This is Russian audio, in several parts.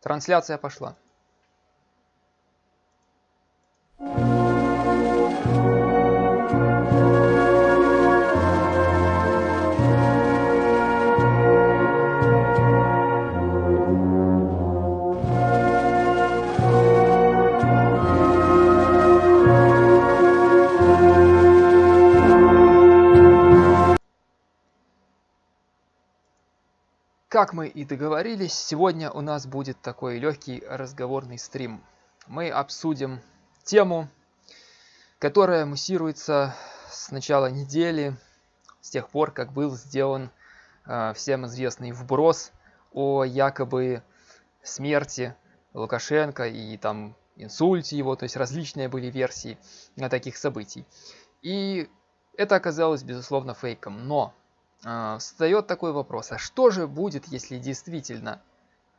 Трансляция пошла. И договорились, сегодня у нас будет такой легкий разговорный стрим. Мы обсудим тему, которая муссируется с начала недели, с тех пор, как был сделан э, всем известный вброс о якобы смерти Лукашенко и там инсульте его, то есть различные были версии таких событий. И это оказалось, безусловно, фейком. Но встает такой вопрос, а что же будет, если действительно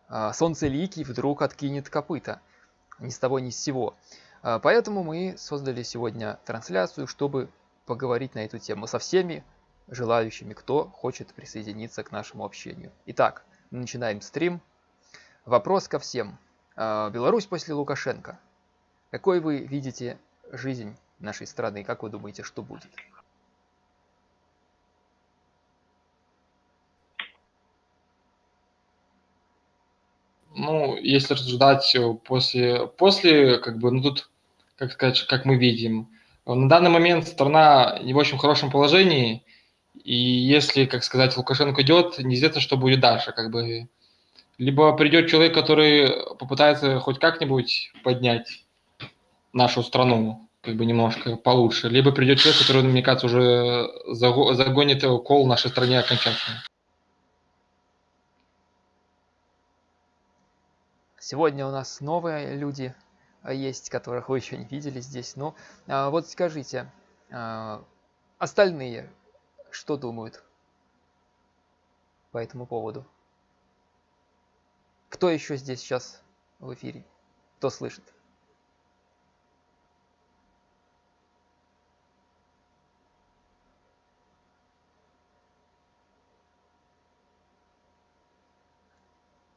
а, Солнцеликий вдруг откинет копыта? Ни с того, ни с сего. А, поэтому мы создали сегодня трансляцию, чтобы поговорить на эту тему со всеми желающими, кто хочет присоединиться к нашему общению. Итак, начинаем стрим. Вопрос ко всем. Беларусь после Лукашенко. Какой вы видите жизнь нашей страны? Как вы думаете, что будет? Ну, если рассуждать э, после, после, как бы, ну тут, как сказать, как мы видим, на данный момент страна не в очень хорошем положении, и если, как сказать, Лукашенко идет, неизвестно, что будет дальше, как бы. Либо придет человек, который попытается хоть как-нибудь поднять нашу страну, как бы немножко получше, либо придет человек, который, мне кажется, уже загонит кол в нашей стране окончательно. Сегодня у нас новые люди а, есть, которых вы еще не видели здесь. Ну, а, вот скажите, а, остальные что думают по этому поводу? Кто еще здесь сейчас в эфире? Кто слышит?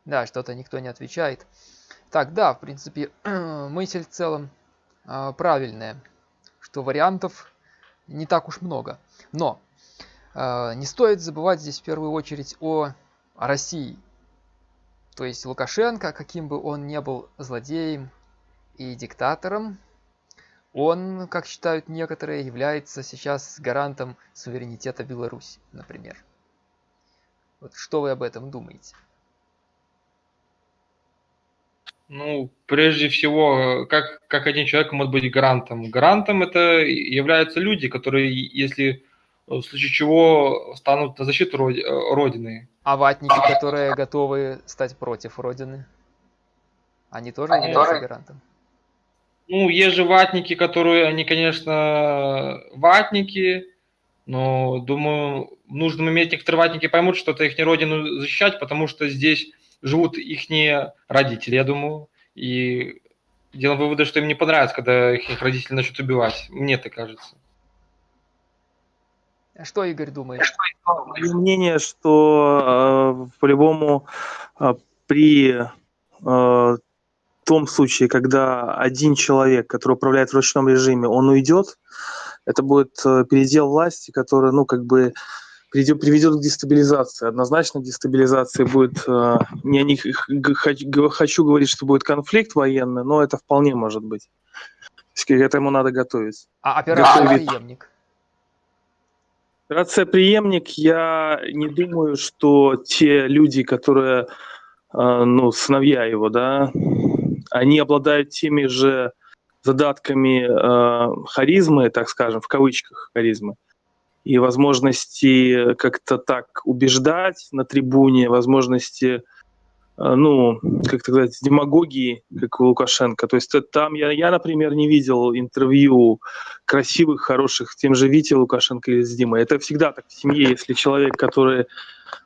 Да, что-то никто не отвечает. Так, да, в принципе, мысль в целом э, правильная, что вариантов не так уж много. Но э, не стоит забывать здесь в первую очередь о, России. То есть Лукашенко, каким бы он ни был злодеем и диктатором, он, как считают некоторые, является сейчас гарантом суверенитета Беларуси, например. Вот что вы об этом думаете? Ну, прежде всего, как, как один человек может быть гарантом? Гарантом это являются люди, которые, если в случае чего, станут на защиту Родины. А ватники, которые готовы стать против Родины? Они тоже они являются тоже... гарантом? Ну, есть же ватники, которые, они, конечно, ватники, но, думаю, нужно иметь некоторые ватники поймут, что это их не родину защищать, потому что здесь живут их родители, я думаю, и делаем выводы, что им не понравится, когда их родители начнут убивать. Мне так кажется. А что Игорь думает? Мое мнение, что э, по-любому э, при э, том случае, когда один человек, который управляет в ручном режиме, он уйдет, это будет э, передел власти, который, ну, как бы приведет, к дестабилизации. Однозначно дестабилизация будет, э, не них, хочу, хочу говорить, что будет конфликт военный, но это вполне может быть. К этому надо готовиться. А операция Готовить. «Преемник»? Операция «Преемник», я не думаю, что те люди, которые, э, ну, сыновья его, да, они обладают теми же задатками э, харизмы, так скажем, в кавычках харизмы, и возможности как-то так убеждать на трибуне, возможности, э, ну, как сказать, демагогии, как у Лукашенко. То есть там я, я, например, не видел интервью красивых, хороших, тем же Вите Лукашенко или с Димой. Это всегда так в семье, если человек, который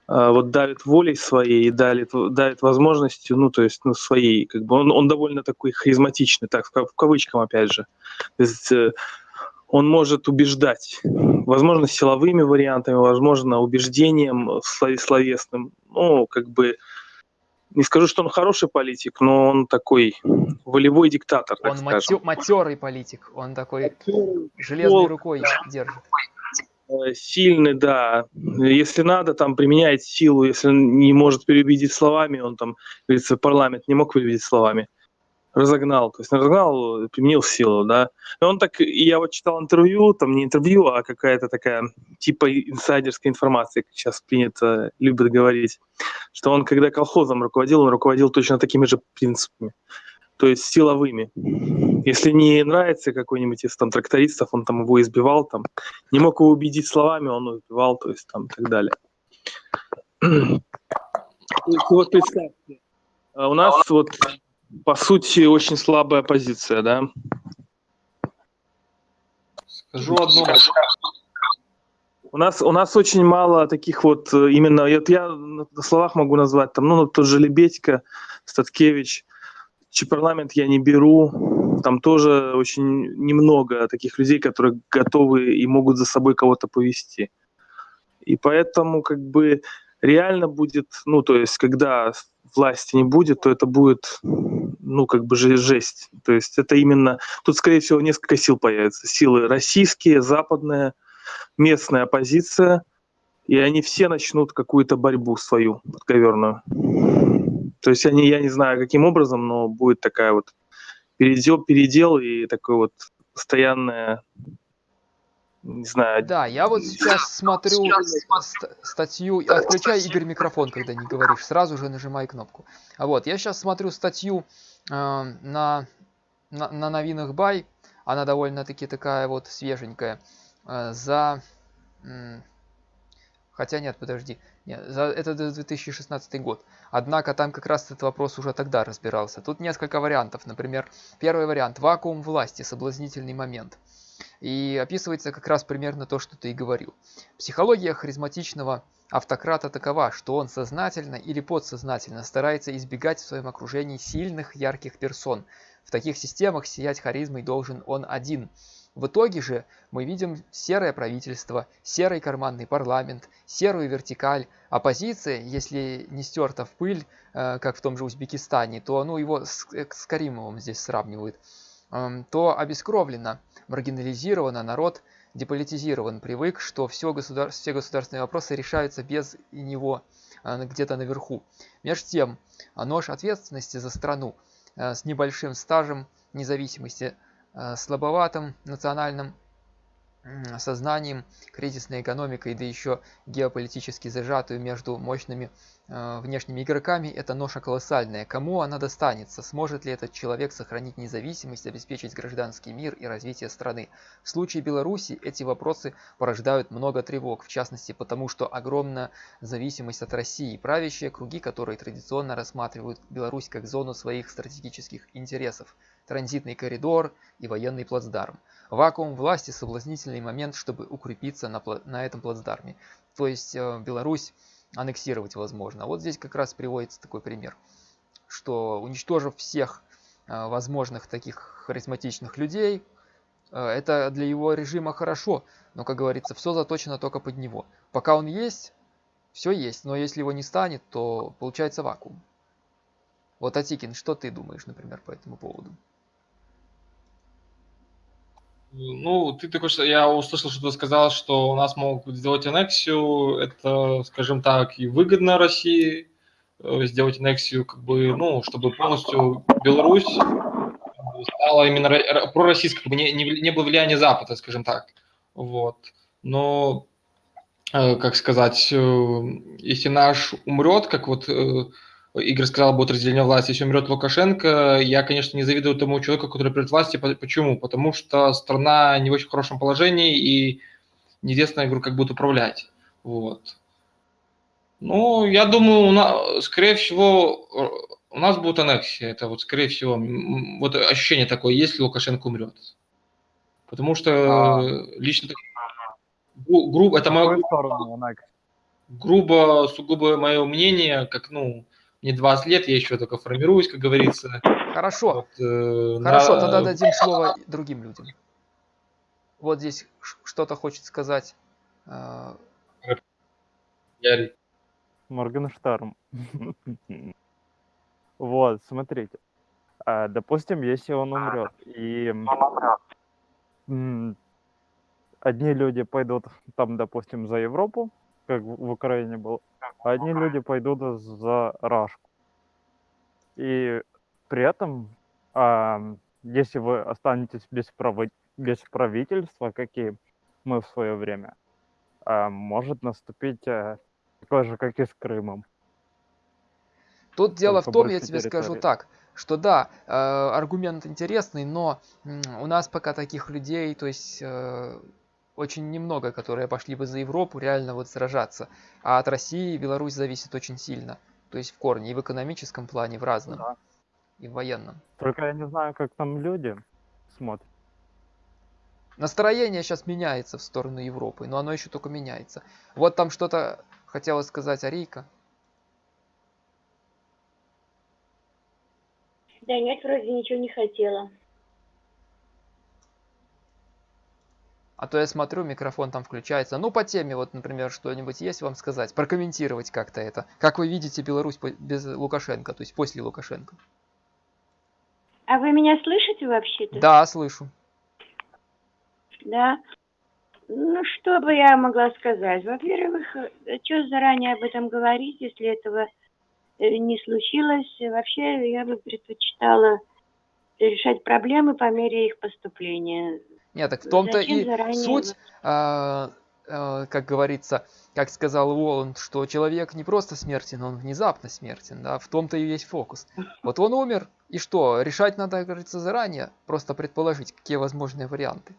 а, вот давит волей своей давит, давит возможностью, ну, то есть, ну, своей, как бы, он, он довольно такой харизматичный, так, в, кавычках, опять же. То есть, э, он может убеждать, возможно, силовыми вариантами, возможно, убеждением словесным, ну, как бы, не скажу, что он хороший политик, но он такой волевой диктатор, так Он скажем. матерый политик, он такой железной рукой держит. Э, сильный, да. Если надо, там применяет силу. Если не может переубедить словами, он там, говорится, парламент не мог переубедить словами. Разогнал, то есть разогнал, применил силу, да. И он так, я вот читал интервью, там не интервью, а какая-то такая типа инсайдерская информация, как сейчас принято, любят говорить, что он, когда колхозом руководил, он руководил точно такими же принципами то есть силовыми. Если не нравится какой-нибудь из там трактористов, он там его избивал, там, не мог его убедить словами, он убивал, то есть там и так далее. Вот представьте, а у нас вот по сути очень слабая позиция, да? Скажу одно. У нас, у нас очень мало таких вот э, именно, вот я на словах могу назвать, там, ну, тот же Лебедько, Статкевич – парламент я не беру. Там тоже очень немного таких людей, которые готовы и могут за собой кого-то повести. И поэтому как бы реально будет, ну то есть когда власти не будет, то это будет, ну как бы жесть. То есть это именно, тут скорее всего несколько сил появится. Силы российские, западная, местная оппозиция, и они все начнут какую-то борьбу свою подковерную. То есть они, я не знаю, каким образом, но будет такая вот передел, передел и такое вот постоянное не знаю. Да, я вот сейчас смотрю ст- статью, отключай, Игорь, микрофон, когда не говоришь, сразу же нажимай кнопку. А вот, я сейчас смотрю статью э, на, на, на новинах Бай, она довольно-таки такая вот свеженькая, э, за... М- хотя нет, подожди, нет, за, это 2016 год. Однако там как раз этот вопрос уже тогда разбирался. Тут несколько вариантов. Например, первый вариант – вакуум власти, соблазнительный момент. И описывается как раз примерно то, что ты и говорил. Психология харизматичного автократа такова, что он сознательно или подсознательно старается избегать в своем окружении сильных, ярких персон. В таких системах сиять харизмой должен он один – в итоге же мы видим серое правительство, серый карманный парламент, серую вертикаль. Оппозиция, если не стерта в пыль, э, как в том же Узбекистане, то ну, его с, э, Каримовым здесь сравнивают, эм, то обескровлено, маргинализировано, народ деполитизирован, привык, что все, государ... все государственные вопросы решаются без него э, где-то наверху. Между тем, нож ответственности за страну с небольшим стажем независимости слабоватым национальным сознанием, кризисной экономикой, да еще геополитически зажатую между мощными э, внешними игроками, это ноша колоссальная. Кому она достанется? Сможет ли этот человек сохранить независимость, обеспечить гражданский мир и развитие страны? В случае Беларуси эти вопросы порождают много тревог, в частности потому, что огромная зависимость от России, правящие круги, которые традиционно рассматривают Беларусь как зону своих стратегических интересов транзитный коридор и военный плацдарм. Вакуум власти – соблазнительный момент, чтобы укрепиться на, на этом плацдарме. То есть э, Беларусь аннексировать возможно. Вот здесь как раз приводится такой пример, что уничтожив всех э, возможных таких харизматичных людей, э, это для его режима хорошо, но, как говорится, все заточено только под него. Пока он есть, все есть, но если его не станет, то получается вакуум. Вот, Атикин, что ты думаешь, например, по этому поводу? Ну, ты такой, что я услышал, что ты сказал, что у нас могут сделать аннексию. Это, скажем так, и выгодно России э, сделать аннексию, как бы, ну, чтобы полностью Беларусь стала именно пророссийской, как бы не, не, не было влияния Запада, скажем так. Вот. Но, э, как сказать, э, если наш умрет, как вот Игорь сказал, будет разделение власти. Если умрет Лукашенко, я, конечно, не завидую тому человеку, который придет власти. Почему? Потому что страна не в очень хорошем положении и неизвестно, я говорю, как будет управлять. Вот. Ну, я думаю, у нас, скорее всего, у нас будет аннексия. Это вот, скорее всего, вот ощущение такое, если Лукашенко умрет. Потому что а... лично грубо, это мое грубо, сугубо мое мнение, как, ну, не 20 лет, я еще только формируюсь, как говорится. Хорошо. Вот, э, Хорошо, на... тогда дадим слово другим людям. Вот здесь что-то хочет сказать. Моргенштерн. Вот, смотрите. А, допустим, если он умрет, и одни люди пойдут там, допустим, за Европу, как в в Украине было, а одни люди пойдут за Рашку. И при этом, ам, если вы останетесь без, право- без правительства, какие мы в свое время, а, может наступить а, такое же, как и с Крымом. Тут дело в Только том, я тебе скажу территории. так, что да, э, аргумент интересный, но у нас пока таких людей, то есть э, очень немного, которые пошли бы за Европу реально вот сражаться. А от России Беларусь зависит очень сильно. То есть в корне, и в экономическом плане, в разном, Да. и в военном. Только я не знаю, как там люди смотрят. Настроение сейчас меняется в сторону Европы, но оно еще только меняется. Вот там что-то хотела сказать Арийка. Да нет, вроде ничего не хотела. А то я смотрю, микрофон там включается. Ну, по теме, вот, например, что-нибудь есть вам сказать, прокомментировать как-то это. Как вы видите Беларусь без Лукашенко, то есть после Лукашенко? А вы меня слышите вообще-то? Да, слышу. Да. Ну, что бы я могла сказать? Во-первых, что заранее об этом говорить, если этого э, не случилось? Вообще, я бы предпочитала решать проблемы по мере их поступления. Нет, так в том-то и заранее суть, а, а, как говорится, как сказал Уоланд, что человек не просто смертен, он внезапно смертен, да, в том-то и весь фокус. Вот он умер, и что, решать надо, как говорится, заранее, просто предположить, какие возможные варианты.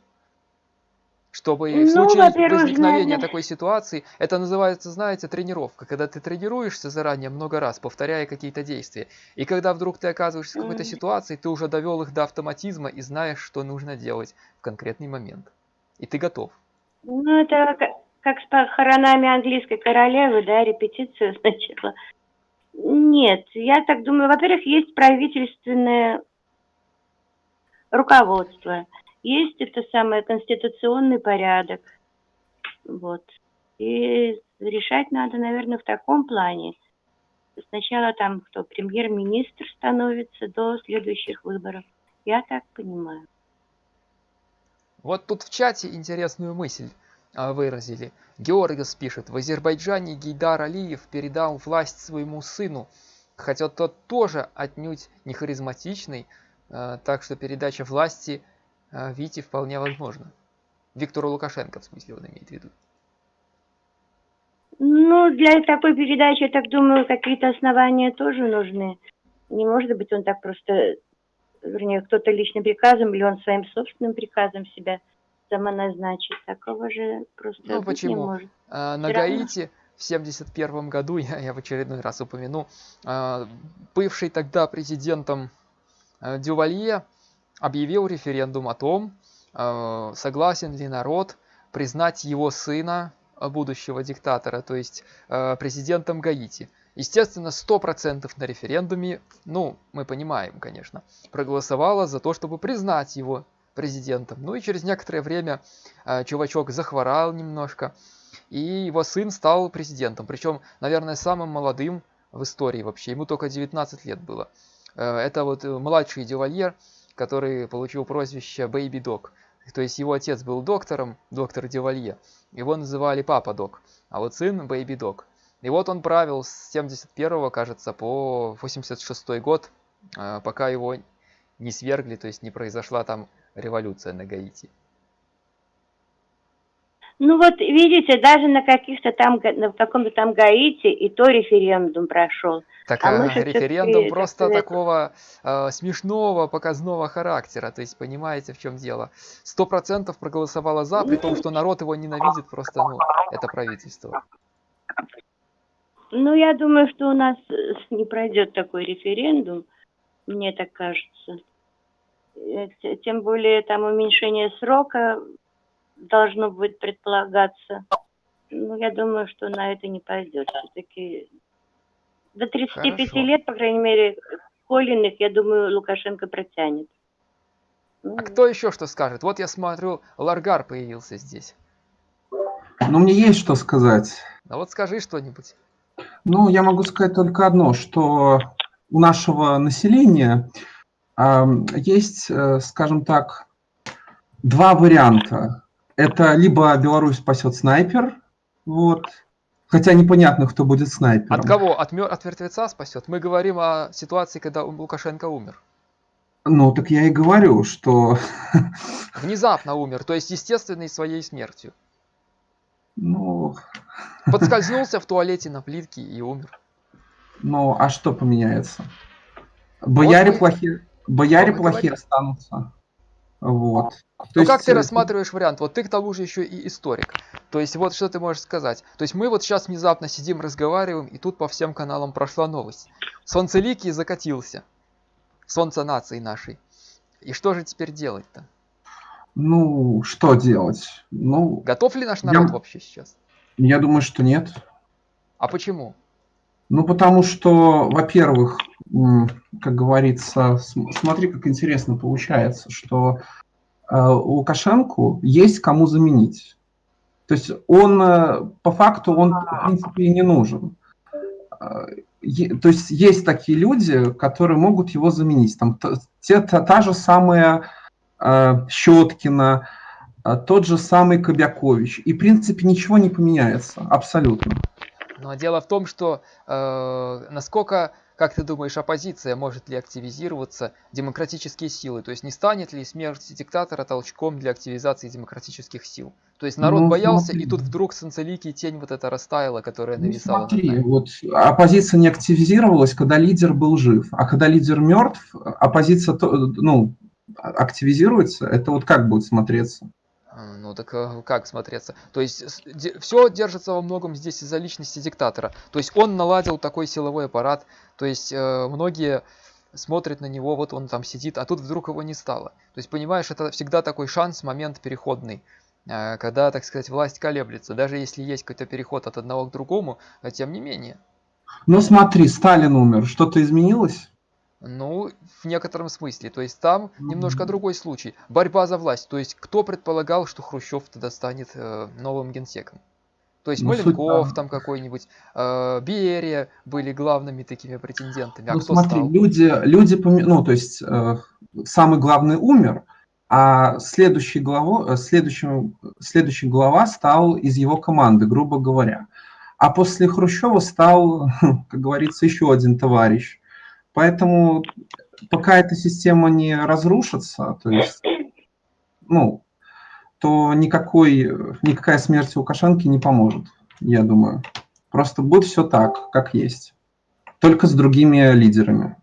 Чтобы в Ну, случае во-первых, возникновения наверное- такой ситуации, это называется, знаете, тренировка, когда ты тренируешься заранее много раз, повторяя какие-то действия. И когда вдруг ты оказываешься в какой-то ситуации, ты уже довел их до автоматизма и знаешь, что нужно делать в конкретный момент. И ты готов. Ну, это как, как с похоронами английской королевы, да, репетиция сначала. Нет, я так думаю, во-первых, есть правительственное руководство, есть это самое конституционный порядок, вот. И решать надо, наверное, в таком плане. Сначала там кто, премьер-министр становится до следующих выборов. Я так понимаю. Вот тут в чате интересную мысль а, выразили. Георгиос пишет, в Азербайджане Гейдар Алиев передал власть своему сыну, хотя тот тоже отнюдь не харизматичный, а, так что передача власти а, Вите вполне возможна. Виктору Лукашенко, в смысле, он имеет в виду. Ну, для такой передачи, я так думаю, какие-то основания тоже нужны. Не может быть он так просто, вернее, кто-то личным приказом или он своим собственным приказом себя самоназначит. Такого же просто Ну, быть не почему? может. А, На. Гаити в 1971 году, я, я в очередной раз упомяну, а, бывший тогда президентом а, Дювалье объявил референдум о том, а, согласен ли народ признать его сына, а, будущего диктатора, то есть а, президентом Гаити. Естественно, 100% на референдуме, ну, мы понимаем, конечно, проголосовало за то, чтобы признать его президентом. Ну и через некоторое время чувачок захворал немножко, и его сын стал президентом. Причем, наверное, самым молодым в истории вообще. Ему только 19 лет было. Э, Это вот э, младший Дювальер, который получил прозвище Baby Dog. То есть его отец был доктором, доктор Дювалье. Его называли Папа Док, а вот сын Baby Dog. И вот он правил с 71 кажется, по 86 год, э, пока его не свергли, то есть не произошла там революция на Гаити. Ну вот, видите, даже на каких-то там, на каком-то там Гаити и то референдум прошел. Так А мы же всё-таки, референдум просто сказать, такого э, смешного показного характера. То есть понимаете, в чем дело? Сто процентов проголосовало за, при том, что народ его ненавидит просто, ну, это правительство. Ну, я думаю, что у нас э, не пройдет такой референдум, мне так кажется. Э, Тем более там уменьшение срока должно будет предполагаться. Ну, я думаю, что на это не пойдет. Все-таки до 35 Хорошо. лет, по крайней мере, Колиных, я думаю, Лукашенко протянет. Ну, А кто еще что скажет? Вот я смотрю, Ларгар появился здесь. Ну, мне есть что сказать. А вот скажи что-нибудь. Ну, я могу сказать только одно, что у нашего населения ам, есть, э, скажем так, два варианта. Это либо Беларусь спасет снайпер, вот, хотя непонятно, кто будет снайпером. От кого? От, от мертвеца спасет? Мы говорим о ситуации, когда Лукашенко умер. Ну, так я и говорю, что, Внезапно умер, то есть естественной своей смертью. ну, Подскользнулся в туалете на плитке и умер. ну, а что поменяется? Бояре мы- плохие, бояре плохие говорим. останутся. Вот. То Ну как есть, ты э, рассматриваешь вариант? Вот ты к тому же еще и историк. То есть вот что ты можешь сказать? То есть мы вот сейчас внезапно сидим, разговариваем, и тут по всем каналам прошла новость. Солнцеликий закатился. Солнце нации нашей. И что же теперь делать-то? Ну, что делать? Ну, Готов ли наш Я- народ вообще сейчас? я думаю, что нет. А почему? Ну, потому что, во-первых, как говорится, см- смотри, как интересно получается, что э, Лукашенку есть кому заменить. То есть он, э, по факту, он, в принципе, и не нужен. Э, То есть есть такие люди, которые могут его заменить. Там те, та, та же самая Щеткина, тот же самый Кобякович. И, в принципе, ничего не поменяется. Абсолютно. Но дело в том, что э, насколько, как ты думаешь, оппозиция может ли активизироваться, демократические силы, то есть не станет ли смерть диктатора толчком для активизации демократических сил? То есть народ Ну, боялся, смотри. и тут вдруг солнцеликий тень вот эта растаяла, которая Ну, нависала над смотри, вот оппозиция не активизировалась, когда лидер был жив, а когда лидер мертв, оппозиция ну, активизируется. Это вот как будет смотреться? А, Ну так э, как смотреться? То есть все держится во многом здесь из-за личности диктатора. То есть он наладил такой силовой аппарат. То есть э, многие смотрят на него, вот он там сидит, а тут вдруг его не стало. То есть понимаешь, это всегда такой шанс, момент переходный. э, Когда, так сказать, власть колеблется, даже если есть какой-то переход от одного к другому, а тем не менее. Ну смотри, Сталин умер, что-то изменилось? Ну, в некотором смысле. То есть там немножко Мгм. другой случай. Борьба за власть. То есть кто предполагал, что Хрущев тогда станет э, новым генсеком? То есть Ну, суть Маленков там- какой-нибудь, э, Берия были главными такими претендентами. А ну кто смотри, стал? люди, люди, ну то есть э, самый главный умер, а следующий, главу, э, следующим, следующий глава стал из его команды, грубо говоря. А после Хрущева стал, как говорится, еще один товарищ. Поэтому пока эта система не разрушится, то есть, ну, то никакой, никакая смерть Лукашенко не поможет, я думаю. Просто будет все так, как есть. Только с другими лидерами.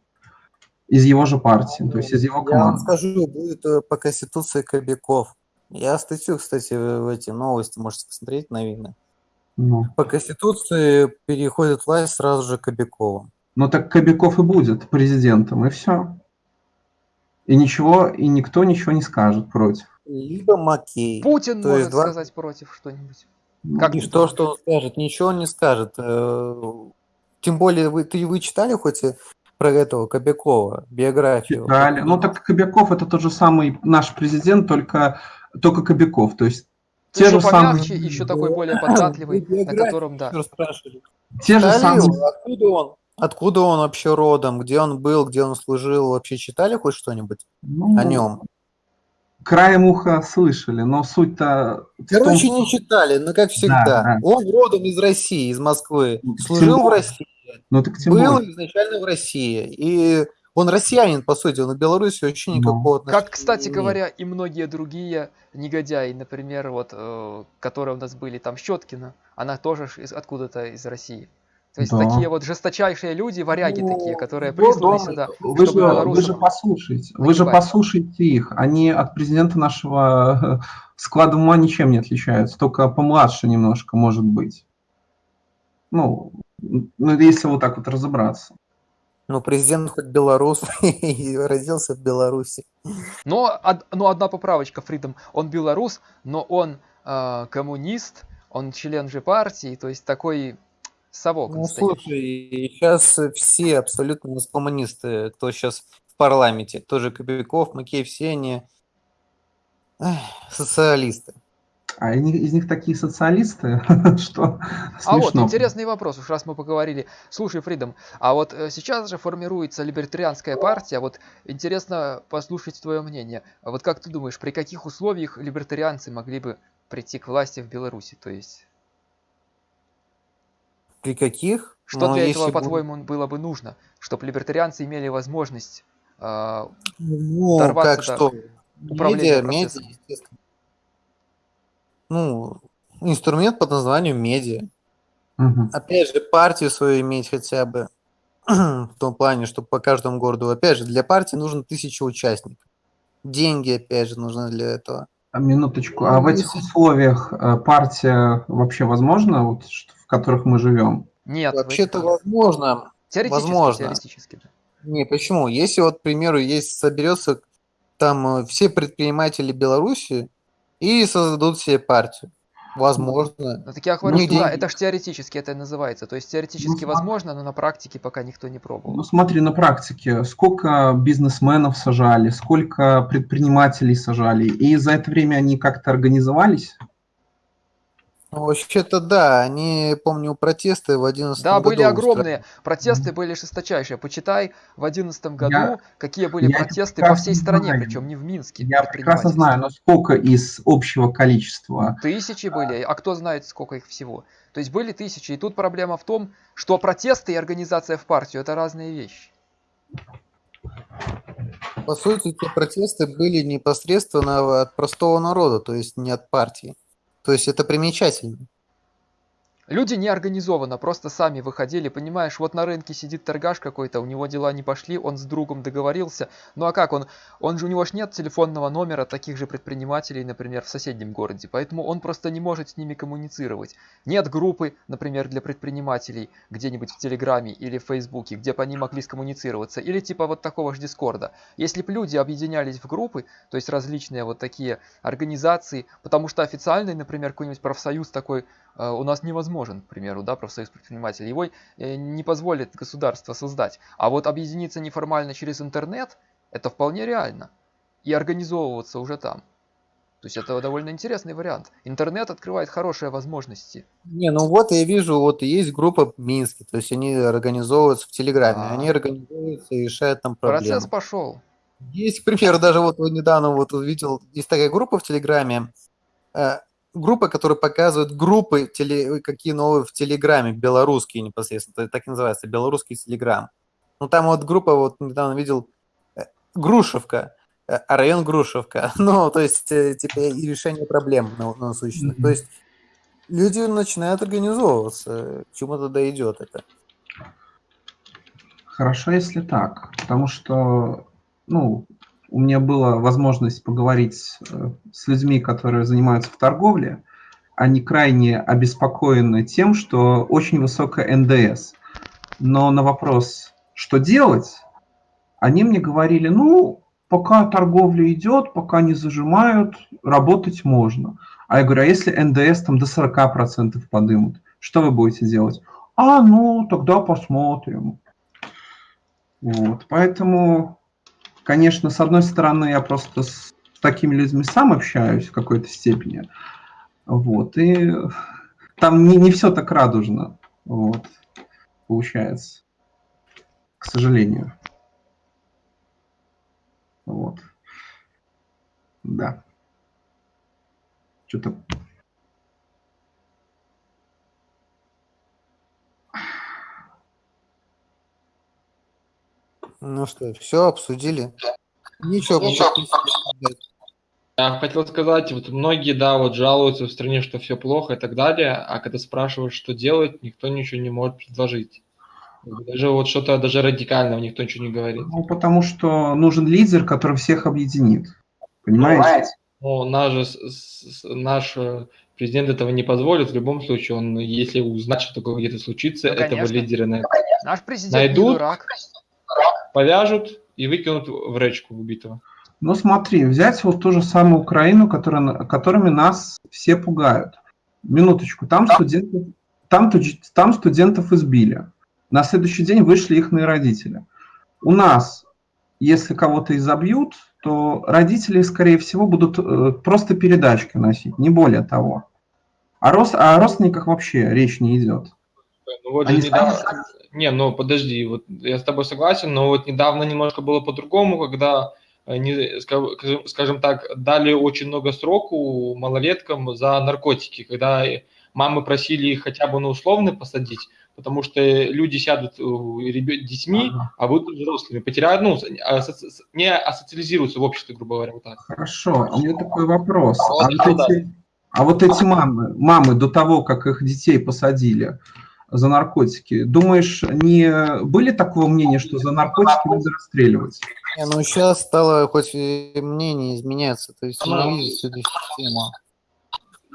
Из его же партии, то есть из его Я вам команды. скажу, будет э, по Конституции Кобяков. Я статью, кстати, в эти новости можете посмотреть, наверное. Ну, По Конституции переходит власть сразу же Кобяковым. Ну так Кобяков и будет президентом, и все. И ничего, и никто ничего не скажет против. Либо Макей. Путин то может есть два- сказать против что-нибудь. Ну, Как И что, что он скажет? Ничего он не скажет. Э, Тем более, вы, ты, вы читали хоть про этого Кобякова, биографию? Читали. Ну так Кобяков это тот же самый наш президент, только, только Кобяков. То есть те Еще же самые, еще такой более податливый, Вы на котором, да. те же самые? Откуда он? Откуда он вообще родом? Где он был? Где он служил? Вообще читали хоть что-нибудь ну, о нем? краем уха слышали, но суть-то том, Короче, что- не читали, но как всегда. да. Он родом из России, из Москвы. Ну, тем Служил в. России. ну так тем Был более. изначально в России. И он россиянин, по сути. Он в Беларуси очень Ну. никакого отношения Как, кстати говоря, и многие другие негодяи, например, вот, э, которые у нас были, там, Щеткина, она тоже откуда-то из России. То есть Да. такие вот жесточайшие люди, варяги Ну, такие, которые присланы да, сюда, Вы же, вы же послушайте, вы же послушайте их. Они от президента нашего склада ума ничем не отличаются, только помладше немножко, может быть. Ну, ну, если вот так вот разобраться. Ну, президент хоть белорус и родился в Беларуси. Но, од- но одна поправочка, Фридом, он белорус, но он э, коммунист, он член же партии, то есть такой совок Ну, слушай, сейчас все абсолютно коммунисты, кто сейчас в парламенте, тоже Кобяков, Макеев, все они эх, социалисты. А они- из них такие социалисты, что А вот интересный вопрос, уж раз мы поговорили. Слушай, Фридом, а вот э, сейчас же формируется либертарианская партия. Вот интересно послушать твое мнение. А вот как ты думаешь, при каких условиях либертарианцы могли бы прийти к власти в Беларуси? То есть, При каких? что Ну, для если этого, бы- по-твоему, было бы нужно, чтобы либертарианцы имели возможность а, Ну, дорваться как до что? управления Медиа, медиа, естественно. Ну, инструмент под названием медиа. Мгм. Опять же, партию свою иметь хотя бы. В том плане, что по каждому городу. Опять же, для партии нужно тысяча участников. Деньги, опять же, нужны для этого. А, Минуточку. А Ну, в этих условиях э, партия вообще возможна, вот, ш- в которых мы живем? Нет, Вообще-то возможно. теоретически, возможно. теоретически, да. Не, почему? Если вот, к примеру, есть соберется там э, все предприниматели Беларуси и создадут себе партию. Возможно. Ну, так я говорю, Ну, что да, это же теоретически это и называется. То есть теоретически смотри. возможно, но на практике пока никто не пробовал. Ну смотри на практике, сколько бизнесменов сажали, сколько предпринимателей сажали, и за это время они как-то организовались? Ну, Вообще-то да, они, помню, протесты в 11 Да, были году огромные. Протесты были жесточайшие. Почитай в одиннадцатом году, какие были я протесты по всей стране, знаю. причем не в Минске. Я прекрасно знаю, но сколько из общего количества? Тысячи были, а кто знает, сколько их всего. То есть были тысячи. И тут проблема в том, что протесты и организация в партию это разные вещи. По сути, эти протесты были непосредственно от простого народа, то есть не от партии. То есть это примечательно. Люди не организованно, просто сами выходили, понимаешь, вот на рынке сидит торгаш какой-то, у него дела не пошли, он с другом договорился. Ну а как он? Он же у него ж нет телефонного номера таких же предпринимателей, например, в соседнем городе, поэтому он просто не может с ними коммуницировать. Нет группы, например, для предпринимателей где-нибудь в Телеграме или в Фейсбуке, где бы они могли скоммуницироваться, или типа вот такого же Дискорда. Если бы люди объединялись в группы, то есть различные вот такие организации, потому что официальный, например, какой-нибудь профсоюз такой у нас невозможен, к примеру, да, профсоюз предпринимателей. Его э, не позволит государство создать. А вот объединиться неформально через интернет, это вполне реально. И организовываться уже там. То есть это довольно интересный вариант. Интернет открывает хорошие возможности. Не, ну вот я вижу, вот есть группа в Минске, то есть они организовываются в Телеграме, А. они организуются и решают там проблемы. Процесс пошел. Есть, к примеру, даже вот вот недавно вот увидел, есть такая группа в Телеграме, э, группа, которая показывает группы, теле, какие новые в Телеграме, белорусские непосредственно, так и называется, белорусский Телеграм. Ну там вот группа, вот недавно видел, э, Грушевка, э, а район Грушевка, ну то есть э, типа и решение проблем на- насущных. То есть люди начинают организовываться, к чему тогда идет это. Хорошо, если так, потому что, ну, у меня была возможность поговорить э, с людьми, которые занимаются в торговле. Они крайне обеспокоены тем, что очень высокая НДС. Но на вопрос, что делать, они мне говорили, ну, пока торговля идет, пока не зажимают, работать можно. А я говорю, а если НДС там до 40% подымут, что вы будете делать? А, ну, тогда посмотрим. Вот, поэтому, конечно, с одной стороны, я просто с такими людьми сам общаюсь в какой-то степени, вот, и там не, не все так радужно, вот, получается, к сожалению. Вот. Да. Что-то Ну что, все обсудили? Ничего, Ничего. Я хотел сказать, вот многие, да, вот жалуются в стране, что все плохо и так далее, а когда спрашивают, что делать, никто ничего не может предложить. Даже вот что-то даже радикального никто ничего не говорит. Ну, потому что нужен лидер, который всех объединит. Понимаете? Но наш, наш э, президент этого не позволит. В любом случае, он, если узнать, что такое где-то случится, Ну, этого лидера на- Наш президент не Найдут? дурак. Повяжут и выкинут в речку убитого. Ну смотри, взять вот ту же самую Украину, которая, которыми нас все пугают. Минуточку, там студентов, там, там студентов избили. На следующий день вышли их родители. У нас если кого-то изобьют, то родители, скорее всего, будут э, просто передачки носить, не более того. А рос, о родственниках вообще речь не идет. Ну вот Они недавно... Не, ну подожди, вот я с тобой согласен, но вот недавно немножко было по-другому, когда они, скажем, скажем так, дали очень много сроку малолеткам за наркотики, когда мамы просили их хотя бы на условный посадить, потому что люди сядут э, ребят, детьми, ага. а будут взрослыми, потеряют, ну, не асоциализируются в обществе, грубо говоря, вот так. Хорошо, а у меня такой вопрос. А, а, вот, эти, а вот эти мамы, мамы до того, как их детей посадили за наркотики, думаешь, не были такого мнения, что за наркотики надо расстреливать? Не, ну сейчас стало хоть мнение изменяться, то есть ненавидеть всю эту систему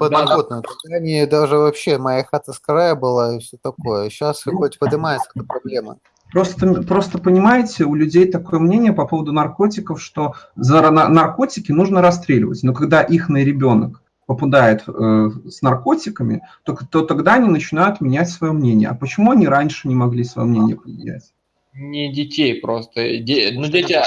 подноготную. Да. Они даже вообще, моя хата с края была и все такое. Сейчас ну, хоть поднимается эта проблема. Просто, просто понимаете, у людей такое мнение по поводу наркотиков, что за наркотики нужно расстреливать. Но когда их на ребенок попадает э, с наркотиками, то, то тогда они начинают менять свое мнение. А почему они раньше не могли свое мнение поменять? Не детей просто. Де, ну, дети,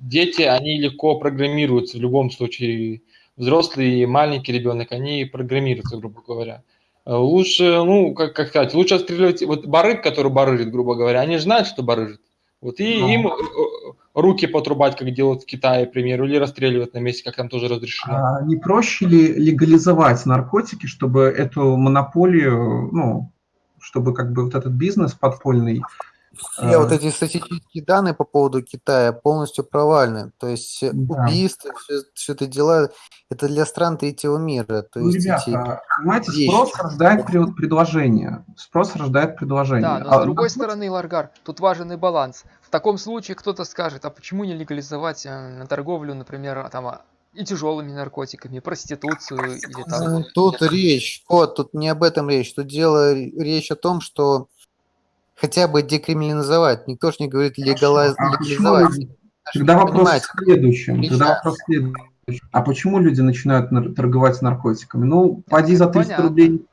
дети, они легко программируются в любом случае взрослый и маленький ребенок, они программируются, грубо говоря. Э, лучше, ну, как, как сказать, лучше отстреливать, вот барыг, который барыжит, грубо говоря, они же знают, что барыжит. Вот и ну. им э, руки потрубать, как делают в Китае, к примеру, или расстреливать на месте, как там тоже разрешено. А не проще ли легализовать наркотики, чтобы эту монополию, ну, чтобы как бы вот этот бизнес подпольный все а... вот эти статистические данные по поводу Китая полностью провальны. То есть да. убийства, все, все это дела, это для стран третьего мира. То ну, есть ребята, эти понимаете, вещи. спрос рождает предложение. Спрос рождает предложение. Да, но а, с другой стороны, Ларгар, тут важен и баланс. В таком случае кто-то скажет, а почему не легализовать э, торговлю, например, там, и тяжелыми наркотиками, и проституцию или там... Тут речь, вот, тут не об этом речь. Тут дело, речь о том, что хотя бы декриминализовать. Никто же не говорит легала... а легализовать. Тогда вопрос Понимаете? в следующем. Тогда вопрос в следующем. А почему люди начинают торговать наркотиками? Ну, поди за 300 Понятно. рублей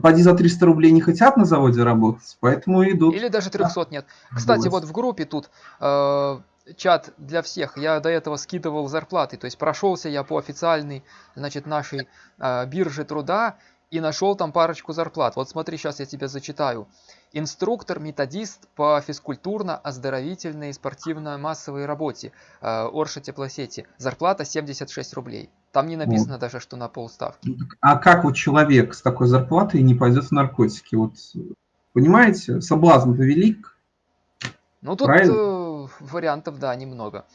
поди за 300 рублей не хотят на заводе работать, поэтому идут. Или даже 300 нет. Кстати, вот в группе тут э, чат для всех. Я до этого скидывал зарплаты, то есть прошелся я по официальной, значит, нашей э, бирже труда и нашел там парочку зарплат. Вот смотри, сейчас я тебе зачитаю. Инструктор-методист по физкультурно-оздоровительной и спортивно-массовой работе э, Орша Теплосети. Зарплата 76 рублей. Там не написано вот. даже, что на полставки. Ну, а как вот человек с такой зарплатой не пойдет в наркотики? Вот понимаете, соблазн-то велик. Ну тут э, вариантов, да, немного.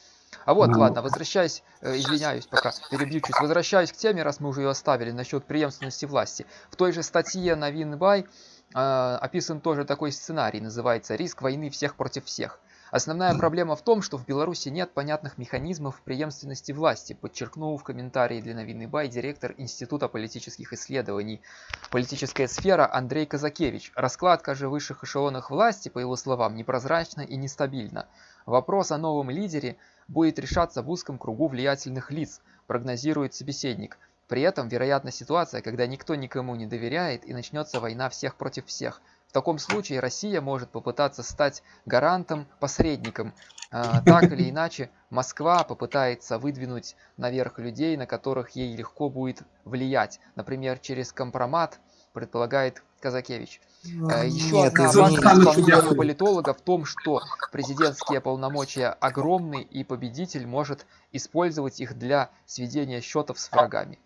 А вот, ну, ладно, возвращаясь, э, извиняюсь, пока перебью чуть, возвращаюсь к теме, раз мы уже ее оставили, насчет преемственности власти. В той же статье на Винбай э, описан тоже такой сценарий, называется «Риск войны всех против всех». Основная проблема в том, что в Беларуси нет понятных механизмов преемственности власти, подчеркнул в комментарии для Новины Бай директор Института политических исследований «Политическая сфера» Андрей Казакевич. Раскладка же высших эшелонах власти, по его словам, непрозрачна и нестабильна. Вопрос о новом лидере будет решаться в узком кругу влиятельных лиц, прогнозирует собеседник – при этом вероятна ситуация, когда никто никому не доверяет и начнется война всех против всех. В таком случае Россия может попытаться стать гарантом, посредником. А, так или иначе, Москва попытается выдвинуть наверх людей, на которых ей легко будет влиять. Например, через компромат, предполагает Казакевич. А, Еще Нет, одна важность политолога в том, что президентские полномочия огромны, и победитель может использовать их для сведения счетов с врагами.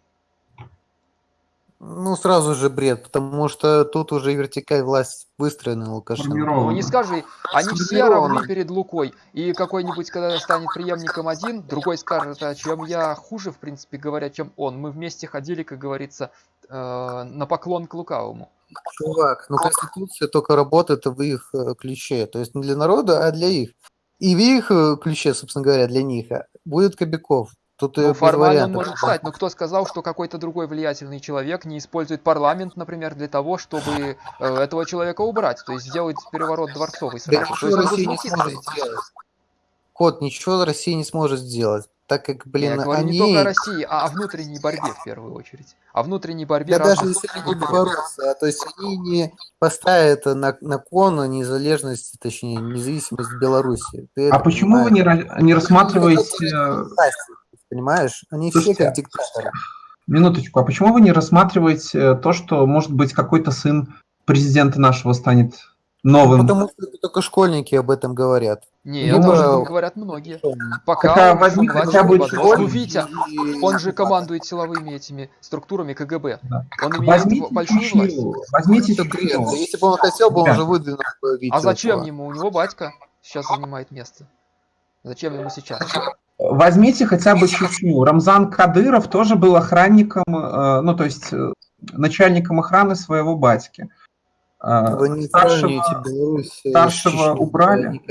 Ну, сразу же бред, потому что тут уже вертикаль власть выстроена Лукашенко. Ну, не скажи, они все равны перед Лукой. И какой-нибудь, когда станет преемником один, другой скажет, а чем я хуже, в принципе говоря, чем он. Мы вместе ходили, как говорится, э, на поклон к лукавому. Чувак, ну Конституция только работает в их э, ключе. То есть не для народа, а для их. И в их э, ключе, собственно говоря, для них а, будет Кобяков. Тут ну, формально он может стать, но кто сказал, что какой-то другой влиятельный человек не использует парламент, например, для того, чтобы э, этого человека убрать, то есть сделать переворот дворцовый сразу. Да, то есть Россия не сможет сделать. Кот, ничего Россия не сможет сделать. так как, Не, блин, я говорю не только о они... России, а о внутренней борьбе в первую очередь. О внутренней борьбе Да даже если они не бороться, а то есть они не поставят на, на кон незалежность, точнее, независимость Беларуси. Ты А почему вы понимаешь? не, ра- не Они рассматриваете... понимаешь? Они все Слушайте, как диктаторы. Минуточку, а почему вы не рассматриваете э, то, что, может быть, какой-то сын президента нашего станет новым? Потому что это только школьники об этом говорят. Не, Либо- об этом говорят многие. Пока он возьми еще хотя бы школьник. Витя, И- он же командует силовыми этими структурами КГБ. Да. Он имеет Возьмите большую власть. Возьмите. Да Если бы он хотел, бы он уже выдвинул бы Витю А зачем этого. ему? У него батька сейчас занимает место. Зачем ему сейчас? Возьмите хотя бы Чечню. Рамзан Кадыров тоже был охранником, э, ну, то есть э, начальником охраны своего батьки. Э, Вы не старшего- Беларусь старшего убрали.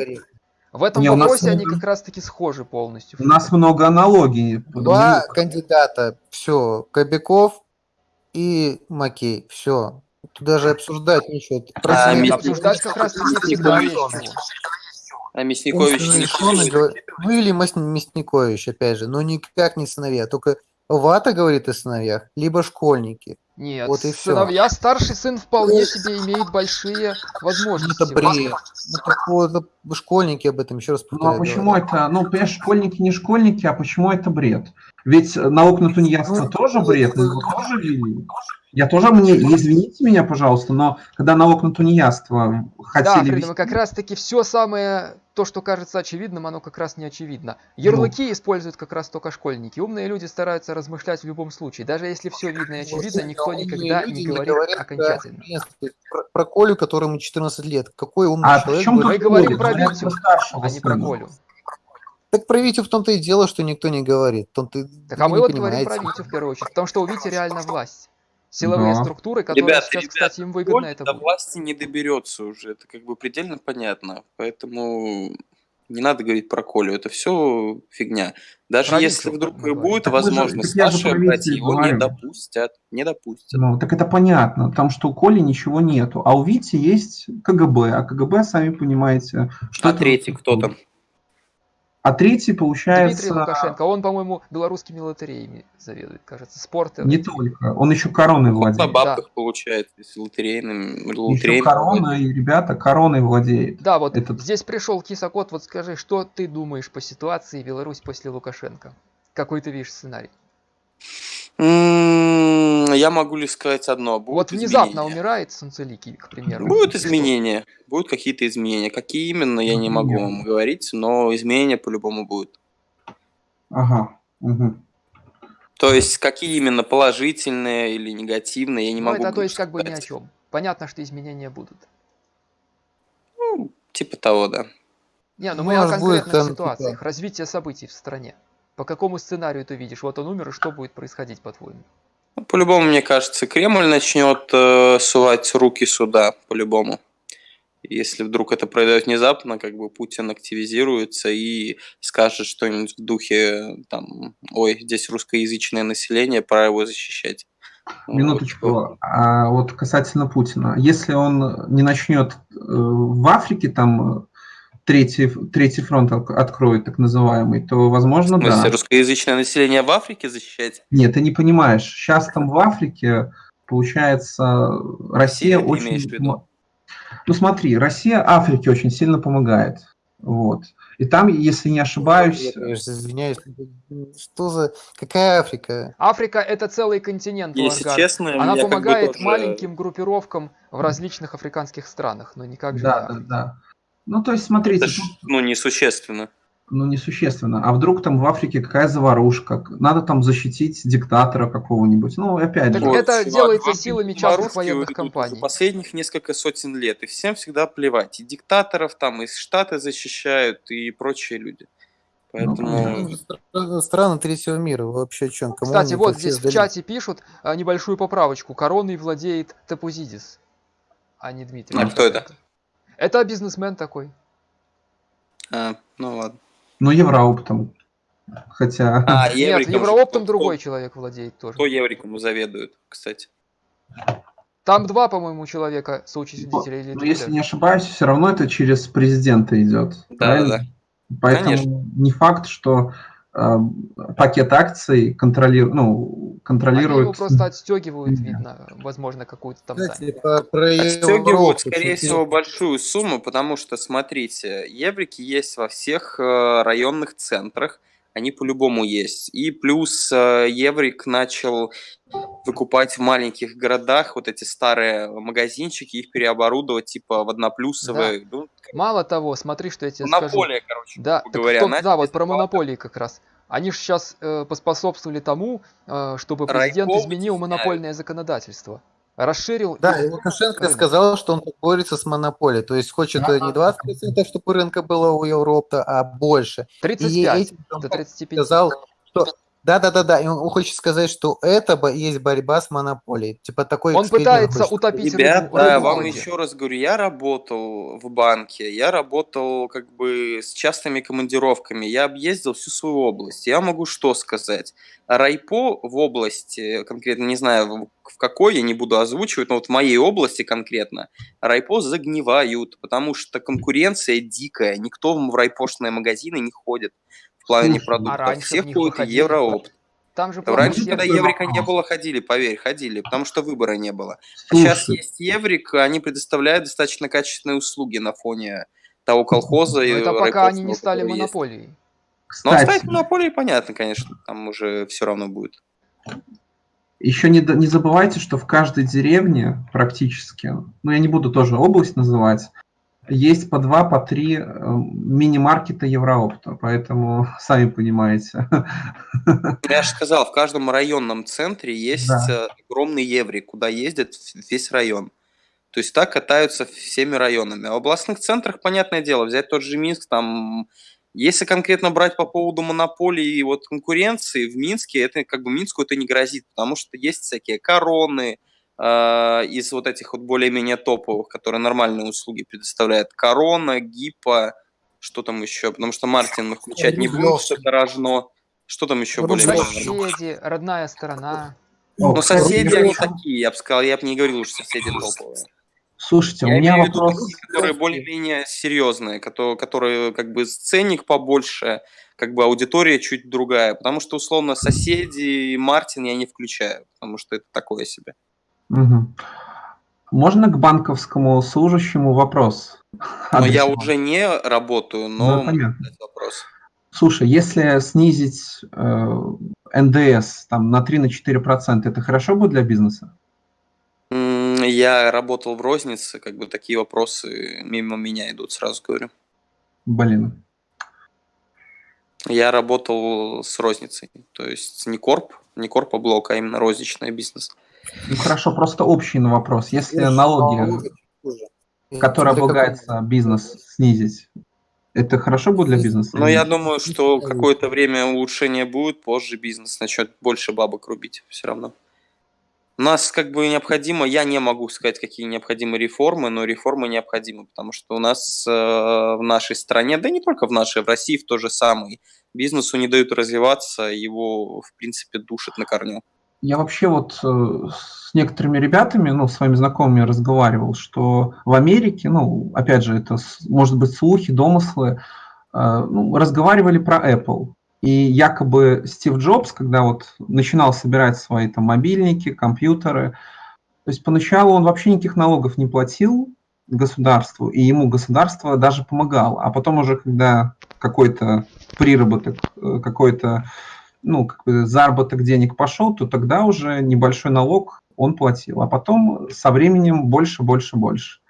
В этом Не, у нас вопросе они как раз-таки схожи полностью. У нас много аналогий. Два кандидата, все, Кобяков и Макей, все. Тут даже обсуждать ничего. А, Обсуждать как раз-таки всегда есть. А Мясникович не Ну или Мясникович, опять же, но никак не сыновья. Только Вата говорит о сыновьях, либо школьники. Нет, Вот и сыновья, старший сын вполне себе имеет большие Ну, возможности. это бред. Это, по- это школьники об этом, еще раз Ну а повторяю. почему говорят. это, ну, понимаешь, школьники не школьники, а почему это бред? Ведь налог на тунеядство Ну, тоже бред, мы его тоже ввели. Я тоже мне, извините меня, пожалуйста, но когда налог на тунеядство Да, хотели Фридом, ввести, как раз-таки все самое, то, что кажется очевидным, оно как раз не очевидно. Ярлыки используют как раз только школьники. Умные люди стараются размышлять в любом случае. Даже если все видно и очевидно, никто Умные никогда не говорит окончательно. Про, про Колю, которому 14 лет. Какой умный А человек чем Мы говорим про Витю, старшего а не про. Колю. Так про Витю в том-то и дело, что никто не говорит. В том-то Так а мы вот говорим понимаете. про Витю в первую очередь, потому что у Вити реально власть. Силовые Да. структуры, которые Ребят, сейчас, ребят, кстати, им выгодно Коль это до будет. власти не доберется уже, это как бы предельно понятно. Поэтому не надо говорить про Колю, это все фигня. Даже Про если вдруг и будет Так возможность, же Витю его не допустят. Не допустят. Ну, так это понятно, потому что у Коли ничего нету, а у Вити есть КГБ, а КГБ, сами понимаете, что А третий кто там? А третий, Дмитрий получается, Лукашенко, он, по-моему, белорусскими лотереями заведует, кажется, спорт. не только, он еще короной Он на владеет. бабках получает, если лотерейным, Еще корона, и ребята, короной владеет. Да, вот Этот- здесь пришел Кисакот, вот скажи, что ты думаешь по ситуации Беларусь после Лукашенко? Какой ты видишь сценарий? М, Я могу лишь сказать одно. Будут вот внезапно изменения. умирает Солнцеликий, к примеру. Будут изменения. Будут какие-то изменения. Какие именно, я не могу вам говорить, но изменения по-любому будут. Ага. мгм. То есть, какие именно положительные или негативные, я не Ну, могу это то есть как бы ни о сказать. чем. Понятно, что изменения будут. Ну, типа того, да. Не, ну Ну, мы о будет конкретных там, ситуациях, типа- развития событий в стране. По какому сценарию ты видишь? Вот он умер, и что будет происходить, по-твоему? Ну, По-любому, мне кажется, Кремль начнет э, сувать руки сюда, по-любому. Если вдруг это произойдет внезапно, как бы Путин активизируется и скажет что-нибудь в духе, там, ой, здесь русскоязычное население, пора его защищать. Минуточку. А вот касательно Путина. Если он не начнет э, в Африке там третий, третий фронт от- откроет, так называемый, то, возможно, В смысле, да. русскоязычное население в Африке защищать? Нет, ты не понимаешь. Сейчас там в Африке, получается, Россия ты очень... имеешь в виду? м- Ну смотри, Россия Африке очень сильно помогает. Вот. И там, если не ошибаюсь, Я, конечно, извиняюсь. Что за... Какая Африка? Африка это целый континент, Если Лангар. честно, Она меня как бы помогает тоже- маленьким группировкам в различных африканских странах, но никак же не да, да, да. Ну, то есть, смотрите, Это ж, ну, несущественно. ну, несущественно. А вдруг там в Африке какая заварушка? Надо там защитить диктатора какого-нибудь. Ну, опять Так же. Вот, это чувак, делается вам силами частных военных компаний. Последних несколько сотен лет, и всем всегда плевать. И диктаторов там, и Штаты защищают, и прочие люди. Поэтому... Ну, Стра- Страны третьего мира. Вообще о чем? Кому Кстати, вот это здесь в сдались? чате пишут а, небольшую поправочку. Короной владеет Тапузидис, а не Дмитрий. А кто это? Лукашенко. Это бизнесмен такой. А, ну ладно. Ну, Еврооптом. Хотя... А, Нет, Евриком же Еврооптом кто- другой человек владеет тоже. Кто Евриком заведует, кстати? Там два, по-моему, человека соучредителя или Но три если не ошибаюсь, все равно это через президента идет. Да, правильно? да, Поэтому Конечно. не факт, что пакет акций контролирует, ну, Они контролирует... его просто отстегивают, видно, возможно, какую-то там Кстати, по- про Отстегивают, Европу скорее всего, большую сумму, потому что, смотрите, еврики есть во всех э, районных центрах, они по-любому есть. И плюс э, еврик начал выкупать в маленьких городах вот эти старые магазинчики, их переоборудовать типа в одноплюсовые. Ну, Мало того, смотри, что я тебе скажу. монополия, короче, Да, так говоря. начали да, вот про монополии как раз. Они же сейчас поспособствовали тому, э, чтобы президент Райком изменил монопольное законодательство. Расширил Да, и- и Лукашенко рынок. сказал, что он борется с монополией. То есть хочет э, не 20%, чтобы рынка было у Европы, а больше. И 35 этим он до 35. сказал, да-да-да-да, и он хочет сказать, что это бо- есть борьба с монополией. Типа такой Он пытается хочет утопить Ребята, рыбу, рыбу вам еще раз говорю, я работал в банке, я работал как бы с частыми командировками, я объездил всю свою область. Я могу что сказать? Райпо в области, конкретно не знаю в в какой, я не буду озвучивать, но вот в моей области конкретно, райпо загнивают, потому что конкуренция дикая, никто в райпошные магазины не ходит в плане продуктов, а раньше все в них ходят в. Евроопт. Там же Раньше, помните, когда Еврика не было, ходили, поверь, ходили, потому что выбора не было. А сейчас есть Еврик, они предоставляют достаточно качественные услуги на фоне того колхоза и но это пока они не стали есть. монополией. Но кстати, оставить монополией, понятно, конечно, там уже все равно будет. еще не, не забывайте, что в каждой деревне практически, ну я не буду тоже область называть, есть по два, по три э, мини-маркета Евроопта, поэтому сами понимаете. Я же сказал, в каждом районном центре есть Да. э, огромный Еврик, куда ездит весь район. То есть так катаются всеми районами. А в областных центрах, понятное дело, взять тот же Минск, там, если конкретно брать по поводу монополии и вот конкуренции в Минске, это как бы Минску это не грозит, потому что есть всякие короны из вот этих вот более-менее топовых, которые нормальные услуги предоставляют. Корона, Гипа, что там еще, потому что Мартин мы включать не будем, что это рожно. Что там еще более-менее? Соседи, родная сторона. Ну, О, соседи, они такие, я бы сказал, я бы не говорил, что соседи топовые. Слушайте, у Я меня имею в виду вопрос. такие, которые более-менее серьезные, которые, которые как бы ценник побольше, как бы аудитория чуть другая. Потому что, условно, соседи и Мартин я не включаю, потому что это такое себе. Мгм. Можно к банковскому служащему вопрос? Но я уже не работаю, Ну, но понятно. задать вопрос. Слушай, если снизить э, НДС там, на 3-4%, это хорошо будет для бизнеса? Я работал в рознице, как бы такие вопросы мимо меня идут, сразу говорю. Блин. Я работал с розницей, то есть не корп, не корпа блок, а именно розничный бизнес. Ну хорошо, просто общий на вопрос. Если Слушай, налоги, которые облагается бизнес, снизить, это хорошо будет для бизнеса? Но или я думаю, что какое-то время улучшение будет, позже бизнес начнет больше бабок рубить все равно. У нас как бы необходимо, я не могу сказать, какие необходимы реформы, но реформы необходимы, потому что у нас э, в нашей стране, да и не только в нашей, в России в то же самое, бизнесу не дают развиваться, его в принципе душат на корню. Я вообще вот э, с некоторыми ребятами, ну, своими знакомыми разговаривал, что в Америке, ну, опять же, это с- может быть слухи, домыслы, э, ну, разговаривали про Apple. И якобы Стив Джобс, когда вот начинал собирать свои там мобильники, компьютеры, то есть поначалу он вообще никаких налогов не платил государству, и ему государство даже помогало. А потом уже, когда какой-то приработок, э, какой-то ну, как бы заработок денег пошел, то тогда уже небольшой налог он платил. А потом со временем больше, больше, больше.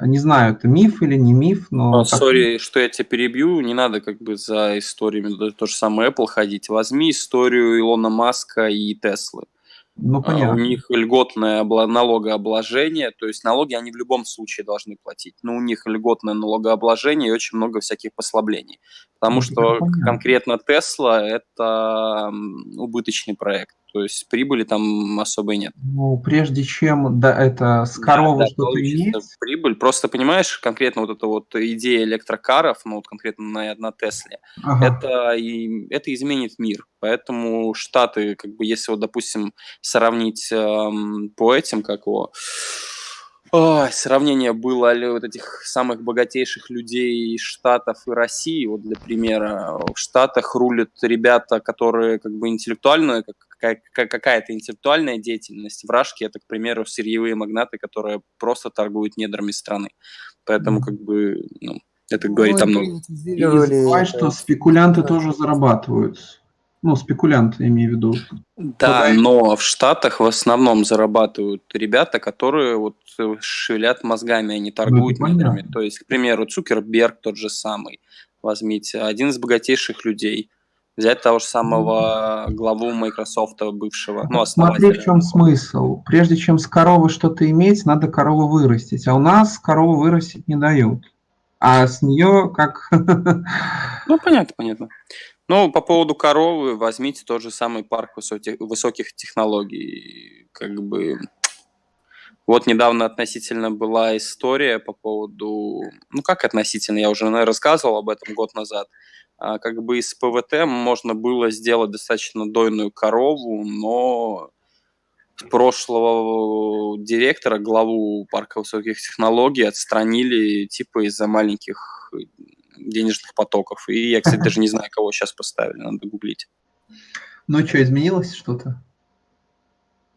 Не знаю, это миф или не миф, но... так- Сори, что я тебя перебью, не надо как бы за историями, то же самое Apple ходить. Возьми историю Илона Маска и Теслы. Ну, А, У понятно. них льготное налогообложение, то есть налоги они в любом случае должны платить, но у них льготное налогообложение и очень много всяких послаблений. Потому Ну, что понятно. конкретно Тесла – это убыточный проект, то есть прибыли там особой нет. Ну, прежде чем да, это с Да, коровы да, что-то получится иметь, прибыль. Просто понимаешь, конкретно вот эта вот идея электрокаров, ну вот конкретно на, на Тесле, ага, это, и, это изменит мир. Поэтому Штаты, как бы, если вот, допустим, сравнить эм, по этим, как его, Ой, сравнение было ли вот этих самых богатейших людей Штатов и России. Вот для примера, в Штатах рулят ребята, которые как бы интеллектуальную, как, какая-то интеллектуальная деятельность. В Рашке это, к примеру, сырьевые магнаты, которые просто торгуют недрами страны. Поэтому как бы ну, это говорит ну, о многом. И что спекулянты тоже зарабатывают. Ну, спекулянты, имею в виду. Да, но в Штатах в основном зарабатывают ребята, которые вот шевелят мозгами, они торгуют ну, недрами. То есть, к примеру, Цукерберг тот же самый. Возьмите, один из богатейших людей. Взять того же самого главу Microsoft бывшего. Ну, Смотри, в чем смысл. Прежде чем с коровы что-то иметь, надо корову вырастить. А у нас корову вырастить не дают. А с нее как... Ну, понятно, понятно. Ну, по поводу коровы, возьмите тот же самый парк высоких, высоких технологий. Как бы... Вот недавно относительно была история по поводу... Ну, как относительно? Я уже, наверное, рассказывал об этом год назад. А, как бы из ПВТ можно было сделать достаточно дойную корову, но прошлого директора, главу парка высоких технологий отстранили типа из-за маленьких денежных потоков. И я, кстати, даже не знаю, кого сейчас поставили, надо гуглить. Ну что, изменилось что-то?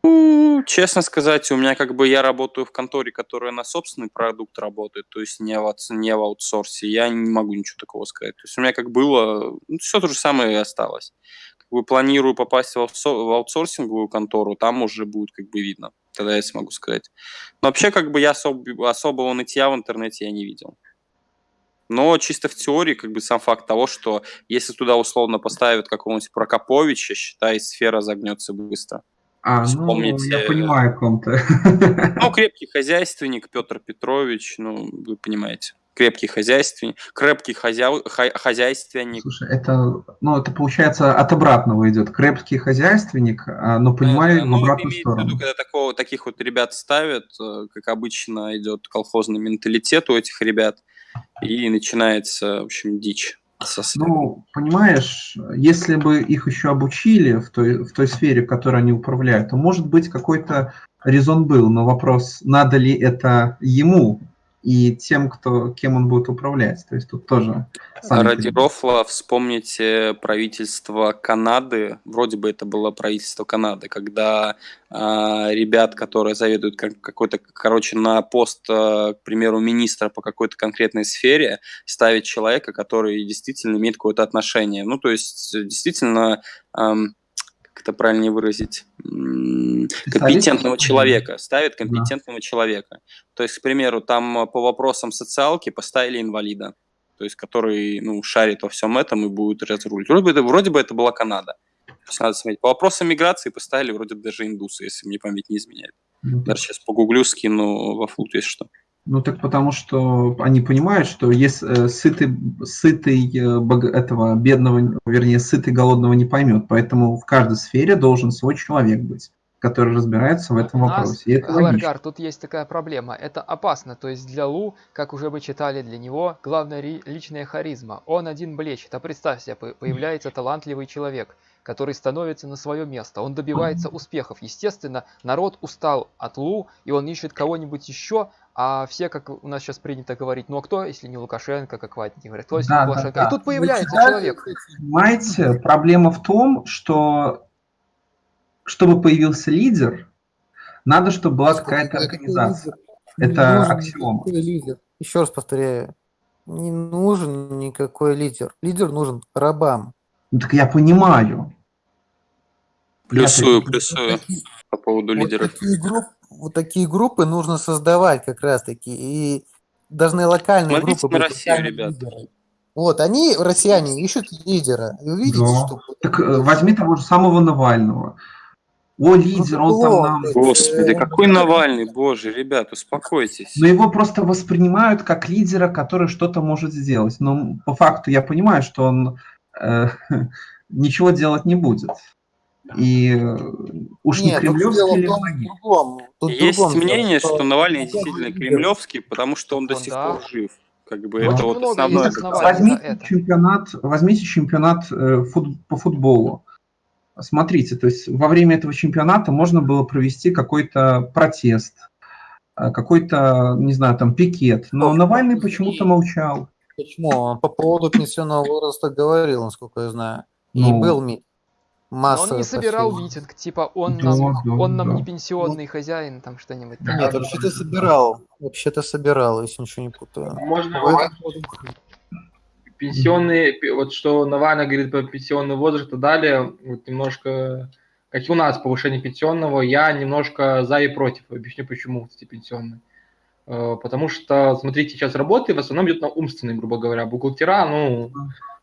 Ну, честно сказать, у меня как бы я работаю в конторе, которая на собственный продукт работает, то есть не в, не в аутсорсе. Я не могу ничего такого сказать. То есть у меня как было, ну, все то же самое и осталось. Как бы планирую попасть в, в аутсорсинговую контору, там уже будет как бы видно. Тогда я смогу сказать. Но вообще как бы я особо, особого нытья в интернете я не видел. Но чисто в теории, как бы сам факт того, что если туда условно поставят какого-нибудь Прокоповича, считай, сфера загнется быстро. А, Вспомните, ну, я понимаю, о ком-то. Ну, крепкий хозяйственник Петр Петрович, ну, вы понимаете. Крепкий хозяйственник, крепкий хозя... хозяйственник. Слушай, это, ну, это получается от обратного идет. Крепкий хозяйственник, а, но понимаю да, да, в обратную сторону. Виду, когда такого, таких вот ребят ставят, э, как обычно идет колхозный менталитет у этих ребят, и начинается, в общем, дичь. Ну, понимаешь, если бы их еще обучили в той, в той сфере, в которой они управляют, то, может быть, какой-то резон был, но вопрос, надо ли это ему, и тем, кто, кем он будет управлять. То есть тут тоже... Ради рофла вспомните правительство Канады, вроде бы это было правительство Канады, когда э, ребят, которые заведуют как, какой-то, короче, на пост, э, к примеру, министра по какой-то конкретной сфере, ставить человека, который действительно имеет какое-то отношение. Ну, то есть, действительно... Э, как это правильнее выразить, компетентного человека, ставит компетентного да. человека. То есть, к примеру, там по вопросам социалки поставили инвалида, то есть, который ну, шарит во всем этом и будет разрулить. Вроде бы, вроде бы это была Канада. Надо смотреть. По вопросам миграции поставили вроде бы даже индусы, если мне память не изменяет. Ну, даже сейчас погуглю, скину во флут, если что. Ну так потому что они понимают, что если э, сытый, сытый э, этого бедного, вернее, сытый голодного не поймет. Поэтому в каждой сфере должен свой человек быть который разбирается в этом вопросе. Аларгар, тут есть такая проблема. Это опасно. То есть для Лу, как уже вы читали, для него главная личная харизма. Он один блещет. А представь себе, появляется талантливый человек, который становится на свое место. Он добивается успехов. Естественно, народ устал от Лу, и он ищет кого-нибудь еще, а все, как у нас сейчас принято говорить, ну а кто, если не Лукашенко, как Ватники говорят, кто, если да, не Лукашенко. Да, да. И тут появляется Вы человек. Понимаете, проблема в том, что чтобы появился лидер, надо, чтобы была какая-то организация. Это нужен аксиома. Лидер. Еще раз повторяю, не нужен никакой лидер. Лидер нужен рабам. Ну так я понимаю. Плюсую, плюсую по поводу вот лидеров. Такие группы, вот такие группы нужно создавать как раз-таки. И должны локальные Смотрите группы на Россию, ребят. Лидеры. Вот, они, россияне, ищут лидера. И увидите, да. что... Так э, возьми того же самого Навального. О, лидер, он там нам... Господи, какой Навальный, боже, ребят, успокойтесь. Но его просто воспринимают как лидера, который что-то может сделать. Но по факту я понимаю, что он э, ничего делать не будет. И э, уж Нет, не кремлевский ли Есть другом, мнение, что, что Навальный действительно кремлевский, потому что он до сих пор жив. Как бы это вот основное. Возьмите чемпионат, возьмите чемпионат э, фут, по футболу. Смотрите, то есть во время этого чемпионата можно было провести какой-то протест, э, какой-то, не знаю, там пикет. Но Навальный почему-то молчал. Почему? Он по поводу пенсионного возраста говорил, насколько я знаю. И Ну. был ми- Но масса он не собирал посевов. митинг, типа он Да, нам, да, он нам да. не пенсионный хозяин, там что-нибудь. Нет, вообще-то собирал. Вообще-то собирал, если ничего не путаю. Можно В этом- пенсионный, пи- вот что Навальный говорит про пенсионный возраст и далее, вот немножко, как и у нас, повышение пенсионного, я немножко за и против. Объясню почему, кстати, пенсионный. Э, Потому что, смотрите, сейчас работы в основном идет на умственные, грубо говоря. Бухгалтера, ну,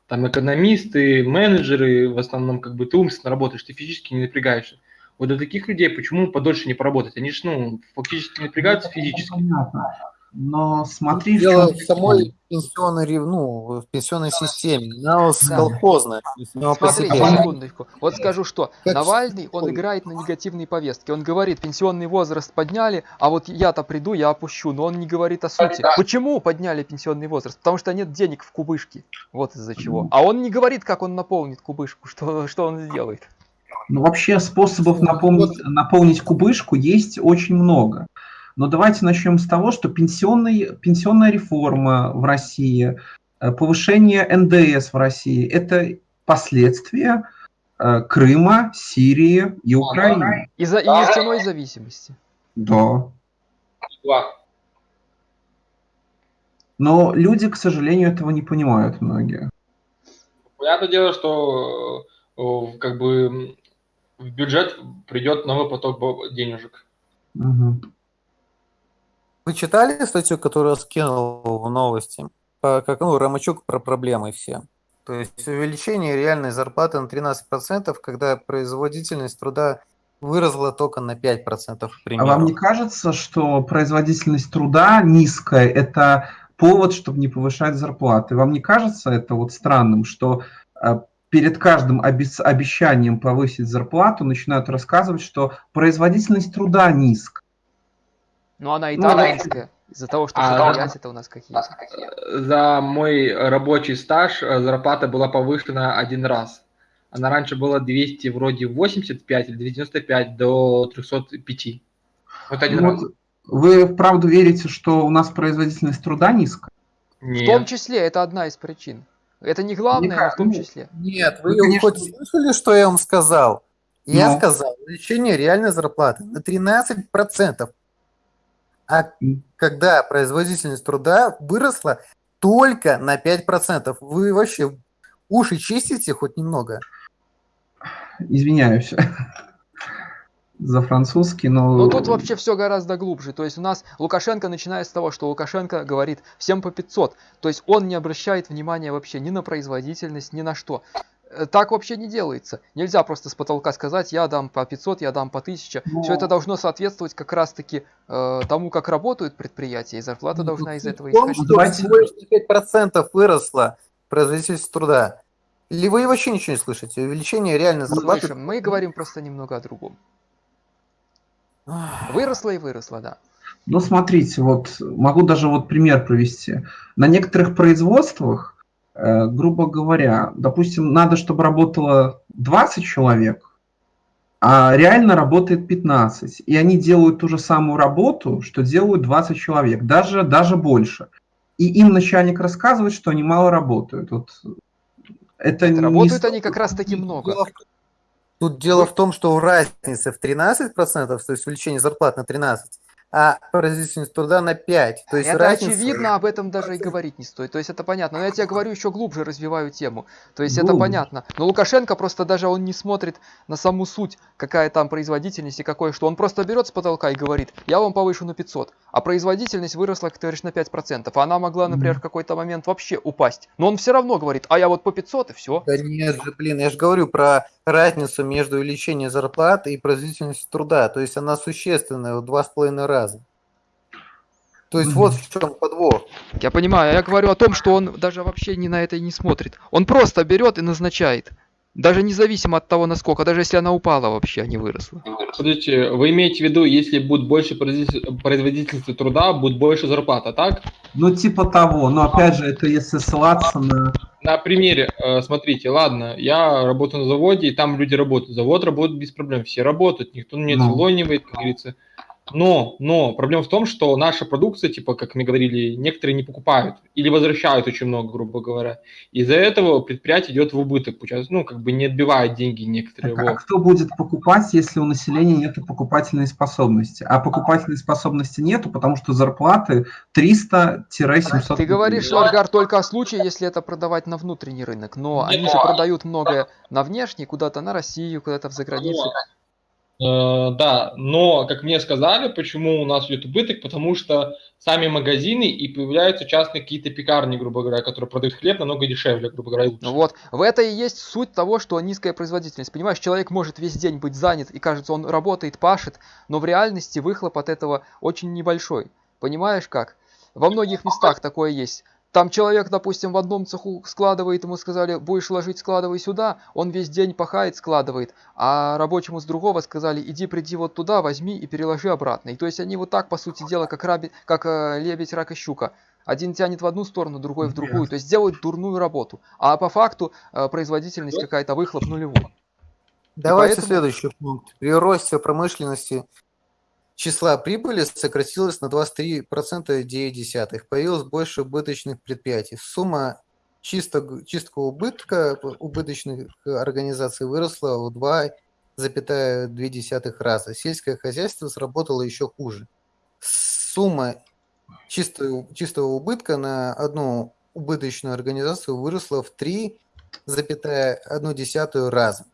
там экономисты, менеджеры, в основном, как бы ты умственно работаешь, ты физически не напрягаешься. Вот для таких людей почему подольше не поработать? Они же, ну, фактически напрягаются физически. Понятно. Но смотри, в Дело чем в самой пенсионной, ну, в пенсионной системе. Она Да. колхозная. по Смотрите, себе. секундочку. Вот скажу что. Как Навальный, он играет на негативной повестке. Он говорит, пенсионный возраст подняли, а вот я-то приду, я опущу. Но он не говорит о сути. Почему подняли пенсионный возраст? Потому что нет денег в кубышке. Вот из-за чего. А он не говорит, как он наполнит кубышку, что, что он сделает. Ну, вообще способов наполнить, наполнить кубышку есть очень много. Но давайте начнем с того, что пенсионный, пенсионная реформа в России, э, повышение НДС в России – это последствия э, Крыма, Сирии и Украины. Из-за и нефтяной зависимости. Да. Но люди, к сожалению, этого не понимают многие. Понятное дело, что э, как бы в бюджет придет новый поток денежек. Мгм. Вы читали статью, которую скинул в новости? По, как, ну, Ромачук про проблемы все. То есть увеличение реальной зарплаты на 13%, когда производительность труда выросла только на 5%, к А примеру. вам не кажется, что производительность труда низкая – это повод, чтобы не повышать зарплаты? Вам не кажется это вот странным, что э, перед каждым обещанием повысить зарплату начинают рассказывать, что производительность труда низкая? Но она и Ну, она- низкая. Из-за того, что А, предприятия-то у нас какие. За мой рабочий стаж э, зарплата была повышена один раз. Она раньше была 200, вроде 85 или 295 до 305. Вот один Ну раз. вы вправду верите, что у нас производительность труда низкая? В том Нет. числе это одна из причин. Это не главное, но в том ну, числе. Нет, вы Ну, конечно. хоть слышали, что я вам сказал? Я Ну. сказал, увеличение реальной зарплаты на 13%. А когда производительность труда выросла только на 5%, вы вообще уши чистите хоть немного? Извиняюсь за французский, но... Но тут вообще все гораздо глубже. То есть у нас Лукашенко начинает с того, что Лукашенко говорит всем по 500. То есть он не обращает внимания вообще ни на производительность, ни на что. Э, Так вообще не делается. Нельзя просто с потолка сказать, я дам по 500, я дам по 1000. Но- Все это должно соответствовать как раз-таки э, тому, как работают предприятия, и зарплата Ну, должна из суть этого исходить. Давайте- всего лишь на 5% выросла производительность труда. Или вы вообще ничего не слышите? Увеличение реальной зарплаты... Слышим, мы говорим просто немного о другом. Выросла и выросла, да. Ну, смотрите, вот могу даже вот пример привести. На некоторых производствах, грубо говоря, допустим, надо, чтобы работало 20 человек, а реально работает 15. И они делают ту же самую работу, что делают 20 человек, даже, даже больше. И им начальник рассказывает, что они мало работают. Вот это не Работают с- они как раз таки много. Тут дело в том, что разница в 13%, то есть увеличение зарплат на 13%, а производительность труда на 5%. То есть это разница... очевидно, об этом даже и говорить не стоит. То есть это понятно. Но я тебе говорю, еще глубже развиваю тему. То есть это Глубже. понятно. Но Лукашенко просто даже он не смотрит на саму суть, какая там производительность и какое что. Он просто берет с потолка и говорит, я вам повышу на 500. А производительность выросла, как ты говоришь, на 5%. А она могла, например, в какой-то момент вообще упасть. Но он все равно говорит, а я вот по 500 и все. Да нет же, блин, я же говорю про разницу между увеличением зарплаты и производительностью труда. То есть она существенная в два с половиной раза. То есть вот в чем подвох. Я понимаю, я говорю о том, что он даже вообще ни на это и не смотрит. Он просто берет и назначает. Даже независимо от того, насколько, даже если она упала вообще, а не выросла. Подождите, вы имеете в виду, если будет больше производитель- производительности труда, будет больше зарплата, так? Ну, типа того. Но опять же, это если ссылаться на... На примере, э, смотрите, ладно, я работаю на заводе, и там люди работают. Завод работает без проблем, все работают, никто не Ну. оцелонивает, как говорится. Но, но проблема в том, что наша продукция, типа, как мы говорили, некоторые не покупают или возвращают очень много, грубо говоря. Из-за этого предприятие идет в убыток, ну, как бы не отбивает деньги некоторые. Так, а кто будет покупать, если у населения нет покупательной способности? А покупательной способности нету, потому что зарплаты 300-700 Ты говоришь. Аргар, только о случае, если это продавать на внутренний рынок, но они же продают многое на внешний, куда-то на Россию, куда-то в заграницу. Э, Да, но, как мне сказали, почему у нас идет убыток, потому что сами магазины и появляются частные какие-то пекарни, грубо говоря, которые продают хлеб намного дешевле, грубо говоря, лучше. Ну Вот, в это и есть суть того, что низкая производительность. Понимаешь, человек может весь день быть занят, и кажется, он работает, пашет, но в реальности выхлоп от этого очень небольшой. Понимаешь как? Во многих местах такое есть. Там человек, допустим, в одном цеху складывает, ему сказали, будешь ложить, складывай сюда, он весь день пахает, складывает, а рабочему с другого сказали, иди, приди вот туда, возьми и переложи обратно. И то есть они вот так, по сути дела, как, раби, как э, лебедь, рак и щука. Один тянет в одну сторону, другой в другую, то есть делают дурную работу. А по факту э, производительность какая-то, выхлоп нулевой. Давайте поэтому- следующий пункт. При росте промышленности числа прибыли сократилось на 23,9. Появилось больше убыточных предприятий. Сумма чисто, чистого убытка убыточных организаций выросла в 2,2 раза. Сельское хозяйство сработало еще хуже. Сумма чистого, чистого убытка на одну убыточную организацию выросла в 3,1 раза.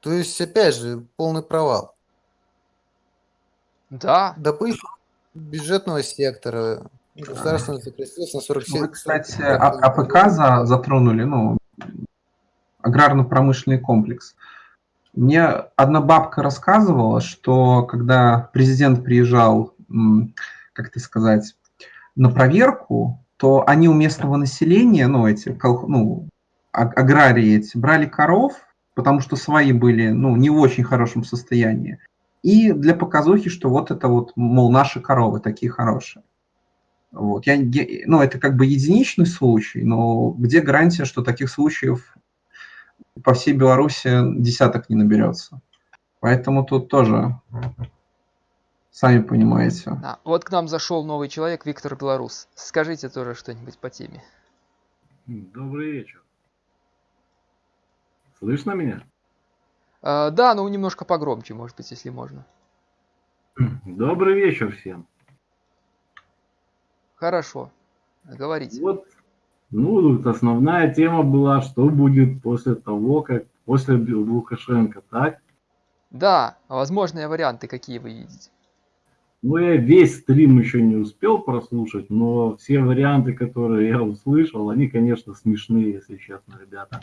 То есть, опять же, полный провал. Да, Допустим, бюджетного сектора государственного сократилось на 47. Ну, Вы, кстати, А- АПК за- затронули, ну, аграрно-промышленный комплекс. Мне одна бабка рассказывала, что когда президент приезжал, как это сказать, на проверку, то они у местного населения, ну, эти, ну, а- аграрии эти, брали коров, потому что свои были, ну, не в очень хорошем состоянии. И для показухи, что вот это вот, мол, наши коровы такие хорошие. Вот. Я, я- ну, это как бы единичный случай, но где гарантия, что таких случаев по всей Беларуси десяток не наберется? Поэтому тут тоже, сами понимаете. да. Вот к нам зашел новый человек, Виктор Белорус. Скажите тоже что-нибудь по теме. Добрый вечер. Слышно меня? Э, да, ну немножко погромче, может быть, если можно. Добрый вечер всем. Хорошо. Говорите. Вот, ну, вот основная тема была, что будет после того, как после Лукашенко, так? Да, возможные варианты какие вы видите? Ну, я весь стрим еще не успел прослушать, но все варианты, которые я услышал, они, конечно, смешные, если честно, ребята.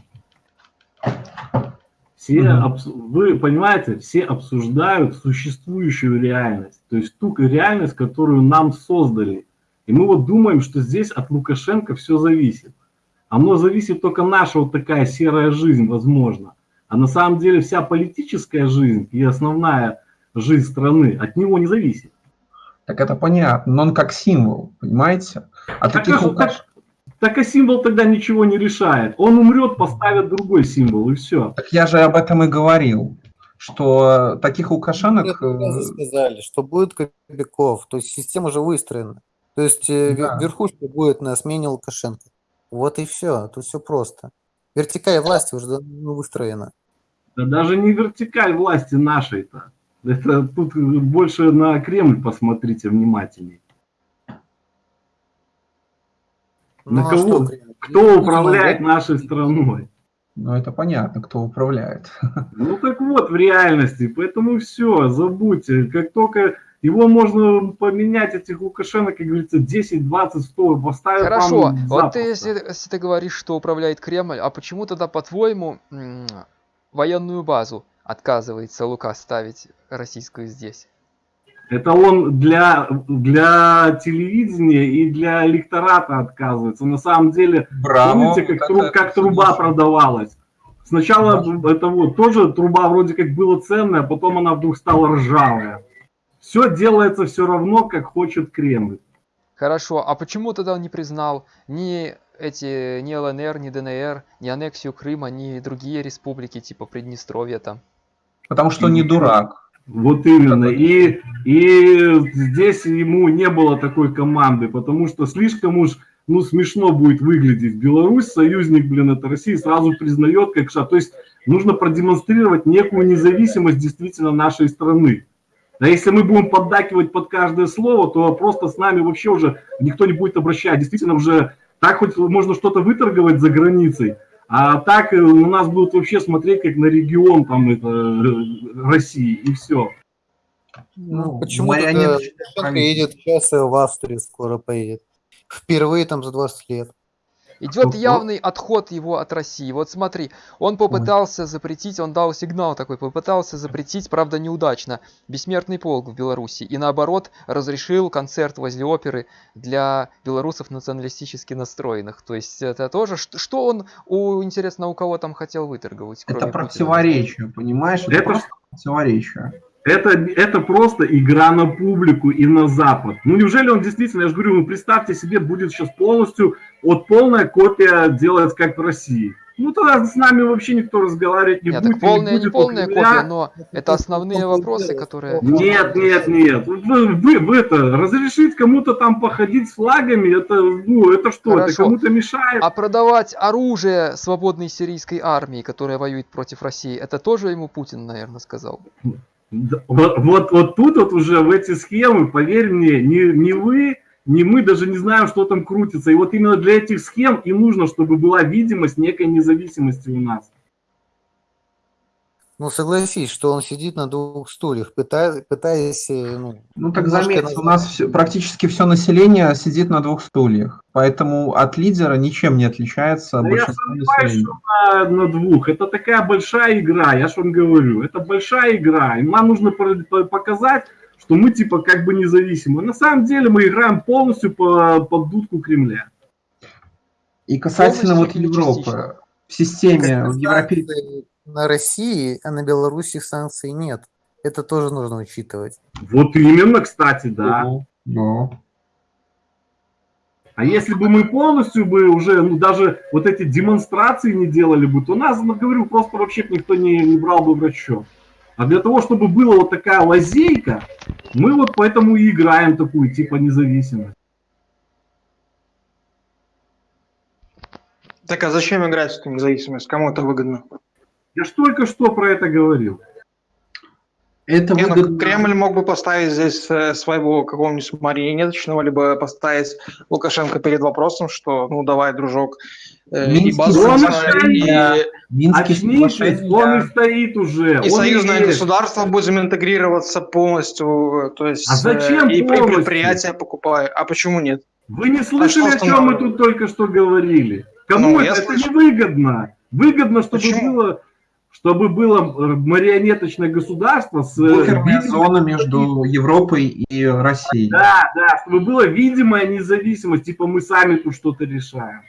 Все, Мгм. обс- вы понимаете, все обсуждают существующую реальность, то есть ту реальность, которую нам создали. И мы вот думаем, что здесь от Лукашенко все зависит. Оно зависит только наша вот такая серая жизнь, возможно. А на самом деле вся политическая жизнь и основная жизнь страны от него не зависит. Так это понятно, но он как символ, понимаете? А Так, таких Лукаш- так- так и символ тогда ничего не решает. Он умрет, поставят другой символ, и все. Так я же об этом и говорил, что таких Лукашенок... Э, сказали, что будет Кобяков, то есть система уже выстроена. То есть э, Да. верхушка будет на смене Лукашенко. Вот и все, тут все просто. Вертикаль власти уже выстроена. Да даже не вертикаль власти нашей-то. Это тут больше на Кремль посмотрите внимательней. На Ну, а кого? что? Кто Ну, управляет ну, нашей страной? Ну, это понятно, кто управляет. Ну так вот, в реальности. Поэтому все, забудьте. Как только его можно поменять, этих Лукашенко, как говорится, 10, 20, 100 поставят Хорошо, вам вот ты, если, если ты говоришь, что управляет Кремль, а почему тогда, по-твоему, военную базу отказывается Лука ставить российскую здесь? Это он для, для телевидения и для электората отказывается. На самом деле, Браво. помните, как, тру- как труба продавалась? Сначала это вот тоже труба вроде как была ценная, а потом она вдруг стала ржавая. Все делается все равно, как хочет Кремль. Хорошо, а почему тогда он не признал ни эти, ни ЛНР, ни ДНР, ни аннексию Крыма, ни другие республики, типа Приднестровья там? Потому что он не дурак. Вот именно. И, и здесь ему не было такой команды, потому что слишком уж ну, смешно будет выглядеть. Беларусь, союзник, блин, это Россия, сразу признает как шаг. То есть нужно продемонстрировать некую независимость действительно нашей страны. Да если мы будем поддакивать под каждое слово, то просто с нами вообще уже никто не будет обращать. Действительно уже так хоть можно что-то выторговать за границей, а так у нас будут вообще смотреть как на регион там это, э, России и все. Ну, почему Лукашенко едет сейчас и в Австрию скоро поедет. Впервые там за 20 лет. Идет явный отход его от России. Вот смотри, он попытался запретить, он дал сигнал такой, попытался запретить, правда неудачно, бессмертный полк в Беларуси. И наоборот, разрешил концерт возле оперы для белорусов националистически настроенных. То есть это тоже, что он, у, интересно, у кого там хотел выторговать? Это противоречие, понимаешь? Это, это противоречие. Это, это просто игра на публику и на Запад. Ну неужели он действительно, я же говорю, ну представьте себе, будет сейчас полностью вот полная копия делать как в России. Ну тогда с нами вообще никто разговаривать не нет, будет. Так полная, не, будет не полная копия, но это основные вопросы, которые... Нет, нет, нет. Вы, вы, вы это, разрешить кому-то там походить с флагами, это, ну, это что, Хорошо. это кому-то мешает? А продавать оружие свободной сирийской армии, которая воюет против России, это тоже ему Путин, наверное, сказал? Вот, вот, вот тут вот уже в эти схемы, поверь мне, не, не вы, не мы даже не знаем, что там крутится. И вот именно для этих схем и нужно, чтобы была видимость некой независимости у нас. Ну, согласись, что он сидит на двух стульях, пытаясь... пытаясь э, ну, ну, так заметь, у нас все, практически все население сидит на двух стульях, поэтому от лидера ничем не отличается да большинство я населения. Что на, на двух, это такая большая игра, я же вам говорю, это большая игра, и нам нужно показать, что мы типа как бы независимы. На самом деле мы играем полностью по, под дудку Кремля. И касательно полностью вот Европы, в системе европейской на России, а на Беларуси санкций нет. Это тоже нужно учитывать. Вот именно, кстати, да. Да. А если бы мы полностью бы уже, ну, даже вот эти демонстрации не делали бы, то нас, ну, говорю, просто вообще никто не, не брал бы в расчет. А для того, чтобы была вот такая лазейка, мы вот поэтому и играем такую, типа, независимость. Так а зачем играть в эту независимость? Кому это выгодно? Я же только что про это говорил. Это Не, выгодно... ну, Кремль мог бы поставить здесь э, своего какого-нибудь марионеточного, либо поставить Лукашенко перед вопросом, что ну давай, дружок, э, и базу он и... Очнитесь, он и стоит уже. И он союзное есть. государство будем интегрироваться полностью, э, то есть а зачем и полностью? предприятия покупаю. А почему нет? Вы не слышали, а о чем мы тут только что говорили? Кому ну, это, это не выгодно? Выгодно, чтобы Почему? было чтобы было марионеточное государство с... Буферная зона между Европой и Россией. Да, да, чтобы была видимая независимость, типа мы сами тут что-то решаем.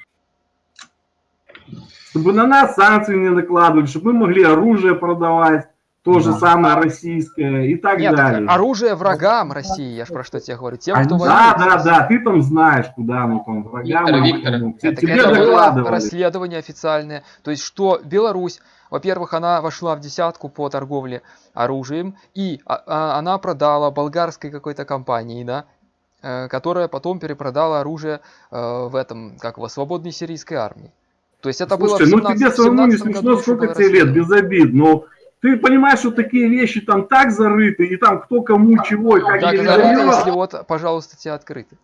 Чтобы на нас санкции не накладывали, чтобы мы могли оружие продавать, то же да. самое российское и так Нет, далее. оружие врагам России, я же про что тебе говорю. Тем, а, кто да, да, да, ты там знаешь, куда оно там врагам. Виктор, Виктор. Это, тебе это было расследование официальное. То есть, что Беларусь во-первых, она вошла в десятку по торговле оружием, и а, а, она продала болгарской какой-то компании, да, э, которая потом перепродала оружие э, в этом, как его, свободной сирийской армии. То есть это Слушай, было в 17, ну тебе самому не смешно, сколько тебе лет, без обид, но ты понимаешь, что такие вещи там так зарыты, и там кто кому чего, и как Так зарыты, если вот, пожалуйста, тебе открыты.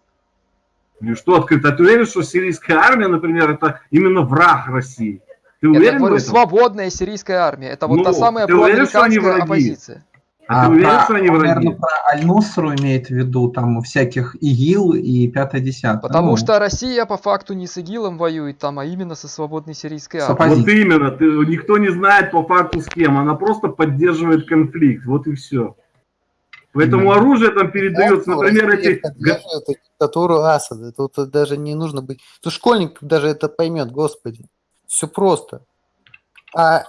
Ну что открыто? Ты уверен, что сирийская армия, например, это именно враг России? Ты уверен Я говорю, свободная сирийская армия. Это вот ну, та самая проамериканская оппозиция. А, а ты уверен, про, что они враги? Наверное, про Аль-Нусру имеет в виду там всяких ИГИЛ и 5-10. Потому ну. что Россия по факту не с ИГИЛом воюет там, а именно со свободной сирийской армией. Вот именно, ты, никто не знает по факту с кем, она просто поддерживает конфликт, вот и все. Поэтому именно. оружие там передается, например, эти... Диктатуру Асада, тут даже не нужно быть... Тут школьник даже это поймет, господи. Все просто. А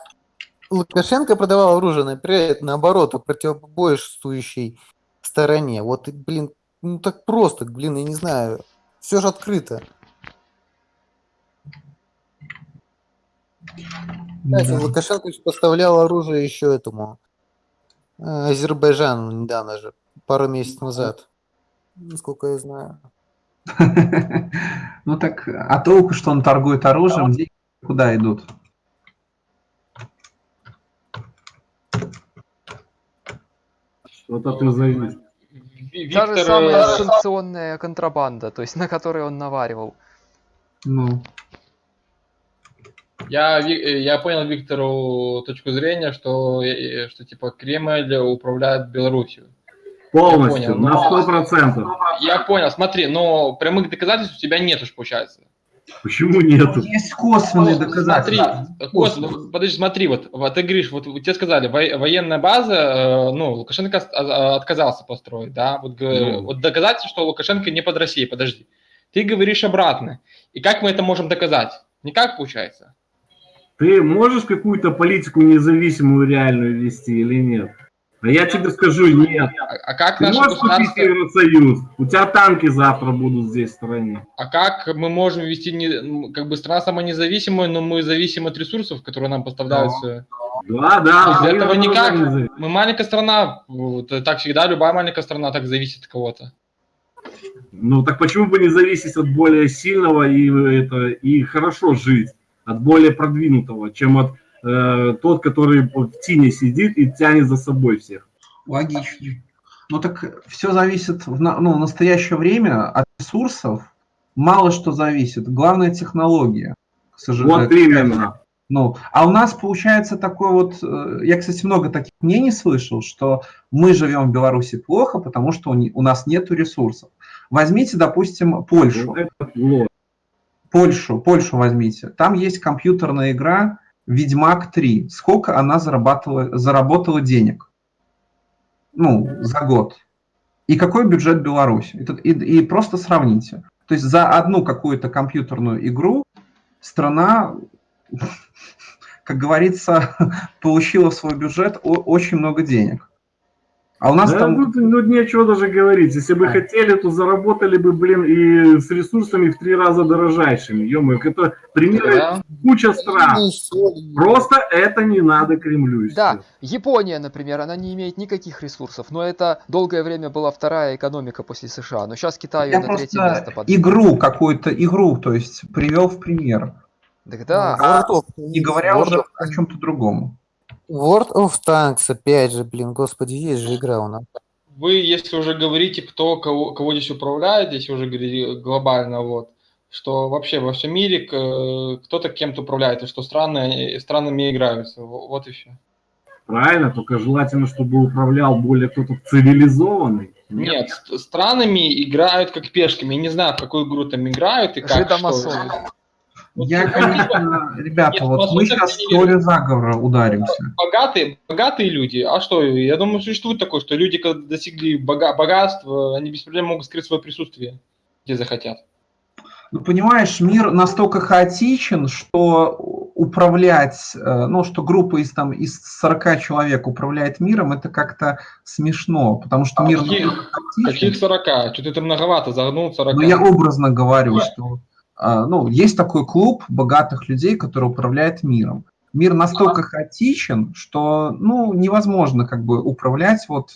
Лукашенко продавал оружие, например, наоборот, противоборствующей стороне. Вот, блин, ну так просто, блин, я не знаю. Все же открыто. Кстати, да. Лукашенко поставлял оружие еще этому Азербайджан недавно же, пару месяцев назад, насколько я знаю. Ну так, а толку, что он торгует оружием, деньги куда идут? Что-то ты завис. Та же самая э, санкционная контрабанда, то есть на которой он наваривал. Ну, Я, э, я понял Виктору точку зрения, что, э, что типа Кремль управляет Беларусью. Полностью, понял, на но- сто процентов. Я понял, смотри, но прямых доказательств у тебя нет уж, получается. Почему нету? есть косвенные Ну, доказательства. Смотри, Кос, ну, подожди, смотри, вот, вот ты говоришь, вот тебе сказали, во- военная база, э, ну, Лукашенко от- а- отказался построить, да, вот, Ну. вот доказательство, что Лукашенко не под Россией, подожди. Ты говоришь обратно. И как мы это можем доказать? Никак получается. Ты можешь какую-то политику независимую реальную вести или нет? А я тебе скажу, нет. А, а как Ты можешь купить государство, Евросоюз? У тебя танки завтра будут здесь в стране. а как мы можем вести, не, как бы страна сама независимая, но мы зависим от ресурсов, которые нам поставляются. Да, да. Украина этого никак. Мы маленькая страна, вот, э, так всегда, любая маленькая страна так зависит от кого-то. Ну так почему бы не зависеть от более сильного и, это, и хорошо жить, от более продвинутого, чем от э, тот, который в тени сидит и тянет за собой всех. Логично. Ну так все зависит в ну, в настоящее время от ресурсов. Мало что зависит. Главное технология. к сожалению. Вот именно. Ну, а у нас получается такой вот, э, я, кстати, много таких мнений слышал, что мы живем в Беларуси плохо, потому что у, нас нет ресурсов. Возьмите, допустим, Польшу. Польшу, Польшу возьмите. Там есть компьютерная игра Ведьмак 3. Сколько она зарабатывала, заработала денег? Ну, за год. И какой бюджет Беларуси? И, и- и просто сравните. То есть за одну какую-то компьютерную игру страна, как говорится, получила в свой бюджет очень много денег. А у нас Да, там... тут, ну, нечего даже говорить. Если бы А. хотели, то заработали бы, блин, и с ресурсами в три раза дорожайшими. ё это примеры Да. куча стран. Ну. Просто это не надо Кремлю. Да. Япония, например, она не имеет никаких ресурсов, но это долгое время была вторая экономика после США, но сейчас Китай на третье просто место подвинул. игру какую-то, игру, то есть привел в пример. Так да, of Не говоря World уже о чем-то другом. World of Tanks, опять же, блин, господи, есть же игра у нас. Вы, если уже говорите, кто кого, кого здесь управляет, здесь уже говорили глобально, вот, что вообще во всем мире кто-то кем-то управляет, и что страны странами играются. Во- Вот и все. Правильно, только желательно, чтобы управлял более кто-то цивилизованный. Нет, ст- странами играют как пешками. Я не знаю, в какую игру там играют и как. жидомасоны. что. Вот Я, конечно, ребята, Нет, вот мы сейчас в теорию заговора ударимся. Богатые, богатые люди. А что? Я думаю, существует такое, что люди, когда достигли бога- богатства, они без проблем могут скрыть свое присутствие, где захотят. Ну, понимаешь, мир настолько хаотичен, что управлять, э, ну, что группа из, там, из 40 человек управляет миром, это как-то смешно, потому что А мир каких-. Каких 40? Что-то это многовато, загнул 40. Но Ну, я образно говорю, что а, ну, есть такой клуб богатых людей, который управляет миром. Мир настолько хаотичен, что ну, невозможно как бы управлять вот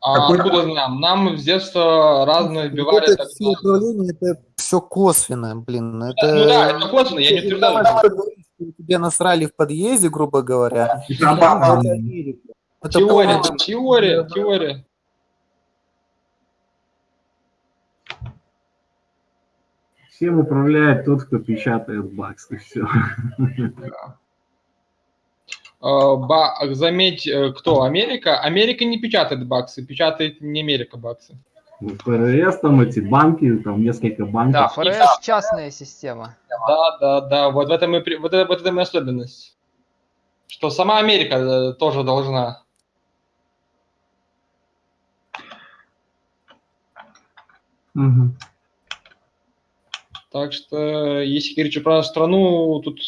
А какой- откуда нам? Нам с детства разные вбивали. это так все управление, это все косвенно, блин. Это... Ну да, это косвенно, я не утверждаю. Тебе насрали в подъезде, грубо говоря. это это Америка. Это Теория, полностью- теория, теория. Всем управляет тот, кто печатает бакс, и все. А, ба- Заметь, э, кто? Америка? Америка не печатает баксы, печатает не Америка баксы. ФРС, там эти банки, там несколько Да, банков. ФРС частная система. Да, да, да, вот в этом и, вот это, вот это и особенность. Что сама Америка э, тоже должна. Мгм. Так что, если говорить про страну, тут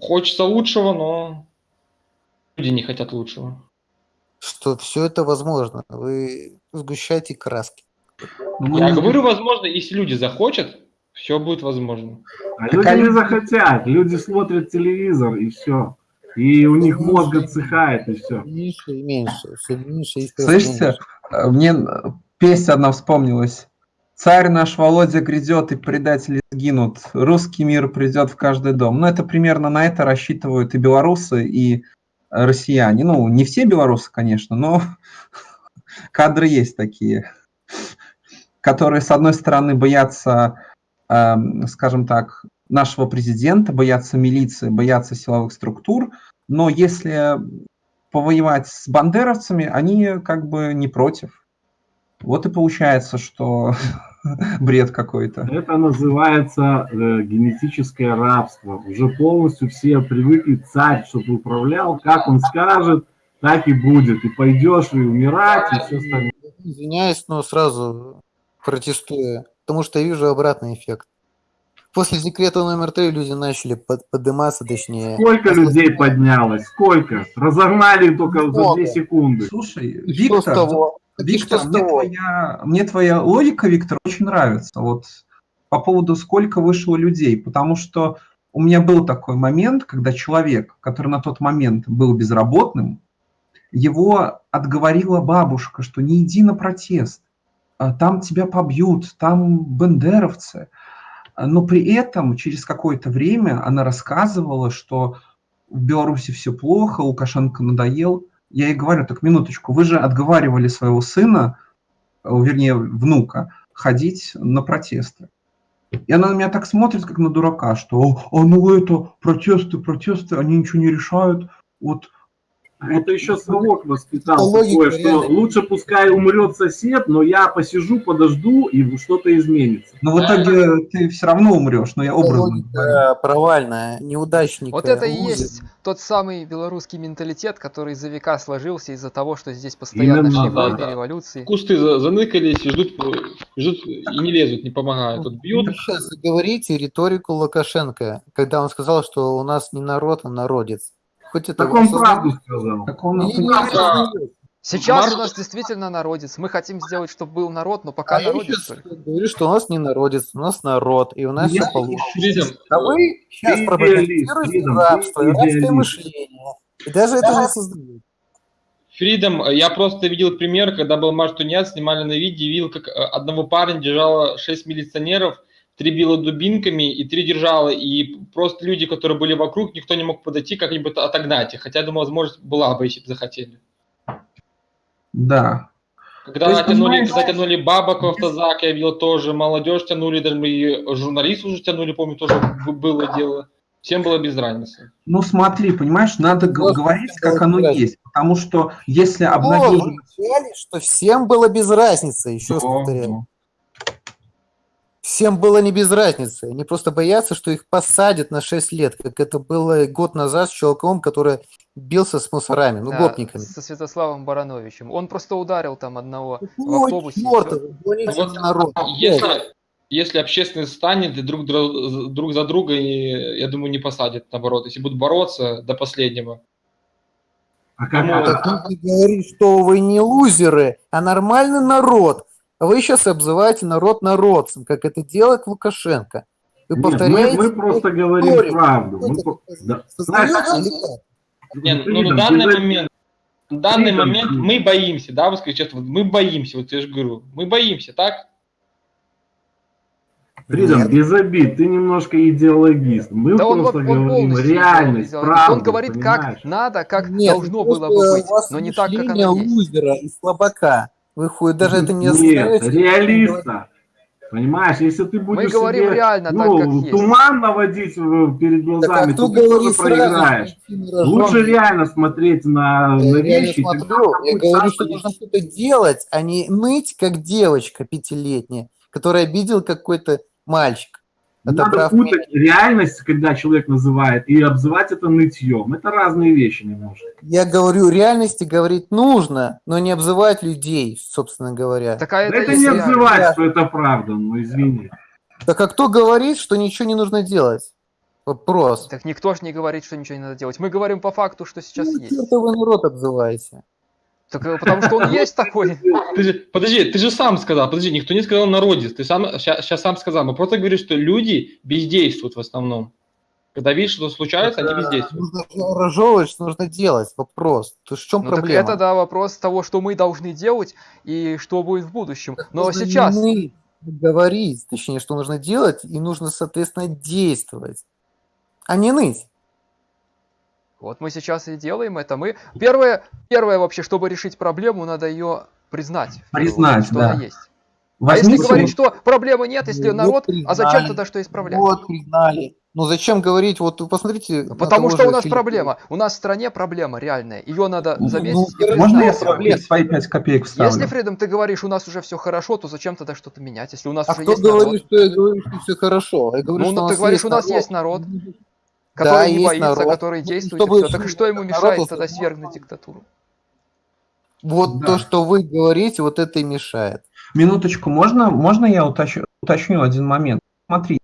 хочется лучшего, но люди не хотят лучшего. Что все это возможно. Вы сгущаете краски. Ну, мы Я не- говорю, возможно, если люди захотят, все будет возможно. А Так люди они- не захотят, люди смотрят телевизор и все. И у них мозг отсыхает, и все. Меньше и меньше, все меньше и Слышите, мне песня одна вспомнилась. Царь наш Володя грядет, и предатели сгинут. Русский мир придет в каждый дом. Ну, это примерно на это рассчитывают и белорусы, и россияне. Ну, не все белорусы, конечно, но кадры есть такие, которые, с одной стороны, боятся, э, скажем так, нашего президента, боятся милиции, боятся силовых структур, но если повоевать с бандеровцами, они как бы не против. Вот и получается, что бред какой-то. Это называется э, генетическое рабство. Уже полностью все привыкли царь, чтобы управлял, как он скажет, так и будет. И пойдешь и умирать, и все остальное. Извиняюсь, но сразу протестую, потому что я вижу обратный эффект. После секрета номер три люди начали под, подниматься, точнее. Сколько людей поднялось? Сколько? Разогнали только Много. за 2 секунды. Слушай, Виктор, Виктор, мне твоя, мне твоя логика, Виктор, очень нравится. Вот по поводу сколько вышло людей, потому что у меня был такой момент, когда человек, который на тот момент был безработным, его отговорила бабушка, что не иди на протест, а там тебя побьют, там бендеровцы. Но при этом через какое-то время она рассказывала, что в Беларуси все плохо, Лукашенко надоел. Я ей говорю, так минуточку, вы же отговаривали своего сына, э, вернее внука, ходить на протесты. И она на меня так смотрит, как на дурака, что «А ну это, протесты, протесты, они ничего не решают, вот это еще совок воспитал такое, что лучше пускай умрет сосед, но я посижу, подожду, и что-то изменится. Но в итоге ты все равно умрешь, но я образно провальная, неудачник. Вот это и есть тот самый белорусский менталитет, который за века сложился из-за того, что здесь постоянно Именно, шли да, войны, да. революции. Кусты заныкались и ждут, ждут и не лезут, не помогают. Тут бьют. Вы сейчас говорите риторику Лукашенко, когда он сказал, что у нас не народ, а народец. Хоть это так он правду сказал. Так он Сейчас Марш... у нас действительно народец. Мы хотим сделать, чтобы был народ, но пока а народец. Я говорю, что у нас не народец, у нас народ, и у нас я все получится. А вы сейчас пропагандируете рабство, рабское мышление. И даже это не создаете. Фридом, я просто видел пример, когда был марш тунец, снимали на видео, видел, как э, одного парня держало 6 милиционеров, три била дубинками и три держала, и просто люди, которые были вокруг, никто не мог подойти, как-нибудь отогнать их, хотя, думаю, возможность была бы, если бы захотели. Да. Когда есть, тянули, затянули бабок в автозак, я видел тоже, молодежь тянули, даже и журналисты уже тянули, помню, тоже было дело. Всем было без разницы. Ну смотри, понимаешь, надо вот, говорить, как оно есть, потому что если обновили... что всем было без разницы, еще раз повторяю. Всем было не без разницы. Они просто боятся, что их посадят на 6 лет, как это было год назад с чуваком, который бился с мусорами, ну, да, гопниками. Со Святославом Барановичем. Он просто ударил там одного Ой, в автобусе. Черт, вот, народ. Если, если общественность станет друг, друг за друга, я думаю, не посадят, наоборот. Если будут бороться до последнего. А как Кому... Так вы говорите, что вы не лузеры, а нормальный народ. А вы сейчас обзываете народ народцем, как это делает Лукашенко. Вы Нет, повторяете... Мы, мы просто говорим историю. правду. Мы... Да. Нет, ну, на данный момент, на данный момент мы боимся, да, вы скажите честно, мы боимся, вот я же говорю, мы боимся, так? Фридом, без обид, ты немножко идеологист. Мы да просто он, он, говорим он реальность, правду. Он говорит, понимаешь? как надо, как Нет, должно было бы быть, но не так, как оно есть. лузера и слабака. Выходит, даже это не Нет, реалиста. Понимаешь, если ты будешь Мы говорим себе, реально ну, так, как есть. туман наводить перед глазами, так, а то ты тоже проиграешь. Лучше реально смотреть на, я на вещи. Смотрю, я говорю, что нужно что-то делать, а не ныть, как девочка пятилетняя, которая обидел какой-то мальчик. Надо путать реальность, когда человек называет, и обзывать это нытьем. Это разные вещи немножко. Я говорю, реальности говорить нужно, но не обзывать людей, собственно говоря. Так, а это, это не обзывать, да. что это правда, ну извини. Так а кто говорит, что ничего не нужно делать? Вопрос. Так никто же не говорит, что ничего не надо делать. Мы говорим по факту, что сейчас ну, есть. Это вы народ обзываете. Так э, потому что он есть такой. Ты же, подожди, ты же сам сказал, подожди, никто не сказал народец, ты сам сейчас сам сказал, мы просто говорим, что люди бездействуют в основном. Когда видишь, что случается, они бездействуют. Нужно разжевывать, нужно делать. Вопрос. То есть в чем Ну проблема? так это, да, вопрос того, что мы должны делать и что будет в будущем. Но Нужно сейчас... не говорить, точнее, что нужно делать, и нужно, соответственно, действовать, а не ныть. Вот мы сейчас и делаем это. Мы первое, первое вообще, чтобы решить проблему, надо ее признать. Признать, что да. она есть. А Возьмите если говорить, что проблемы нет, если Вот народ, а зачем признали. тогда что исправлять? Вот, признали. Ну зачем говорить, вот вы посмотрите. Потому что у нас Филиппа. проблема. У нас в стране проблема реальная. Ее надо Ну, заметить. и ну, признать. Можно я проблема. свои пять копеек вставлю? Если, Фридом, ты говоришь, у нас уже все хорошо, то зачем тогда что-то менять, если у нас А уже кто есть народ? говорит, что я говорю, что все хорошо? Я говорю, Ну, что ну, у ты нас говоришь, у нас народ. есть народ, Да, который не есть боится, народ. который Ну, действует, и чтобы все. Так что ему народ мешает вот тогда свергнуть диктатуру? Вот Да. то, что вы говорите, вот это и мешает. Минуточку, можно, можно я уточню, уточню один момент? Смотри,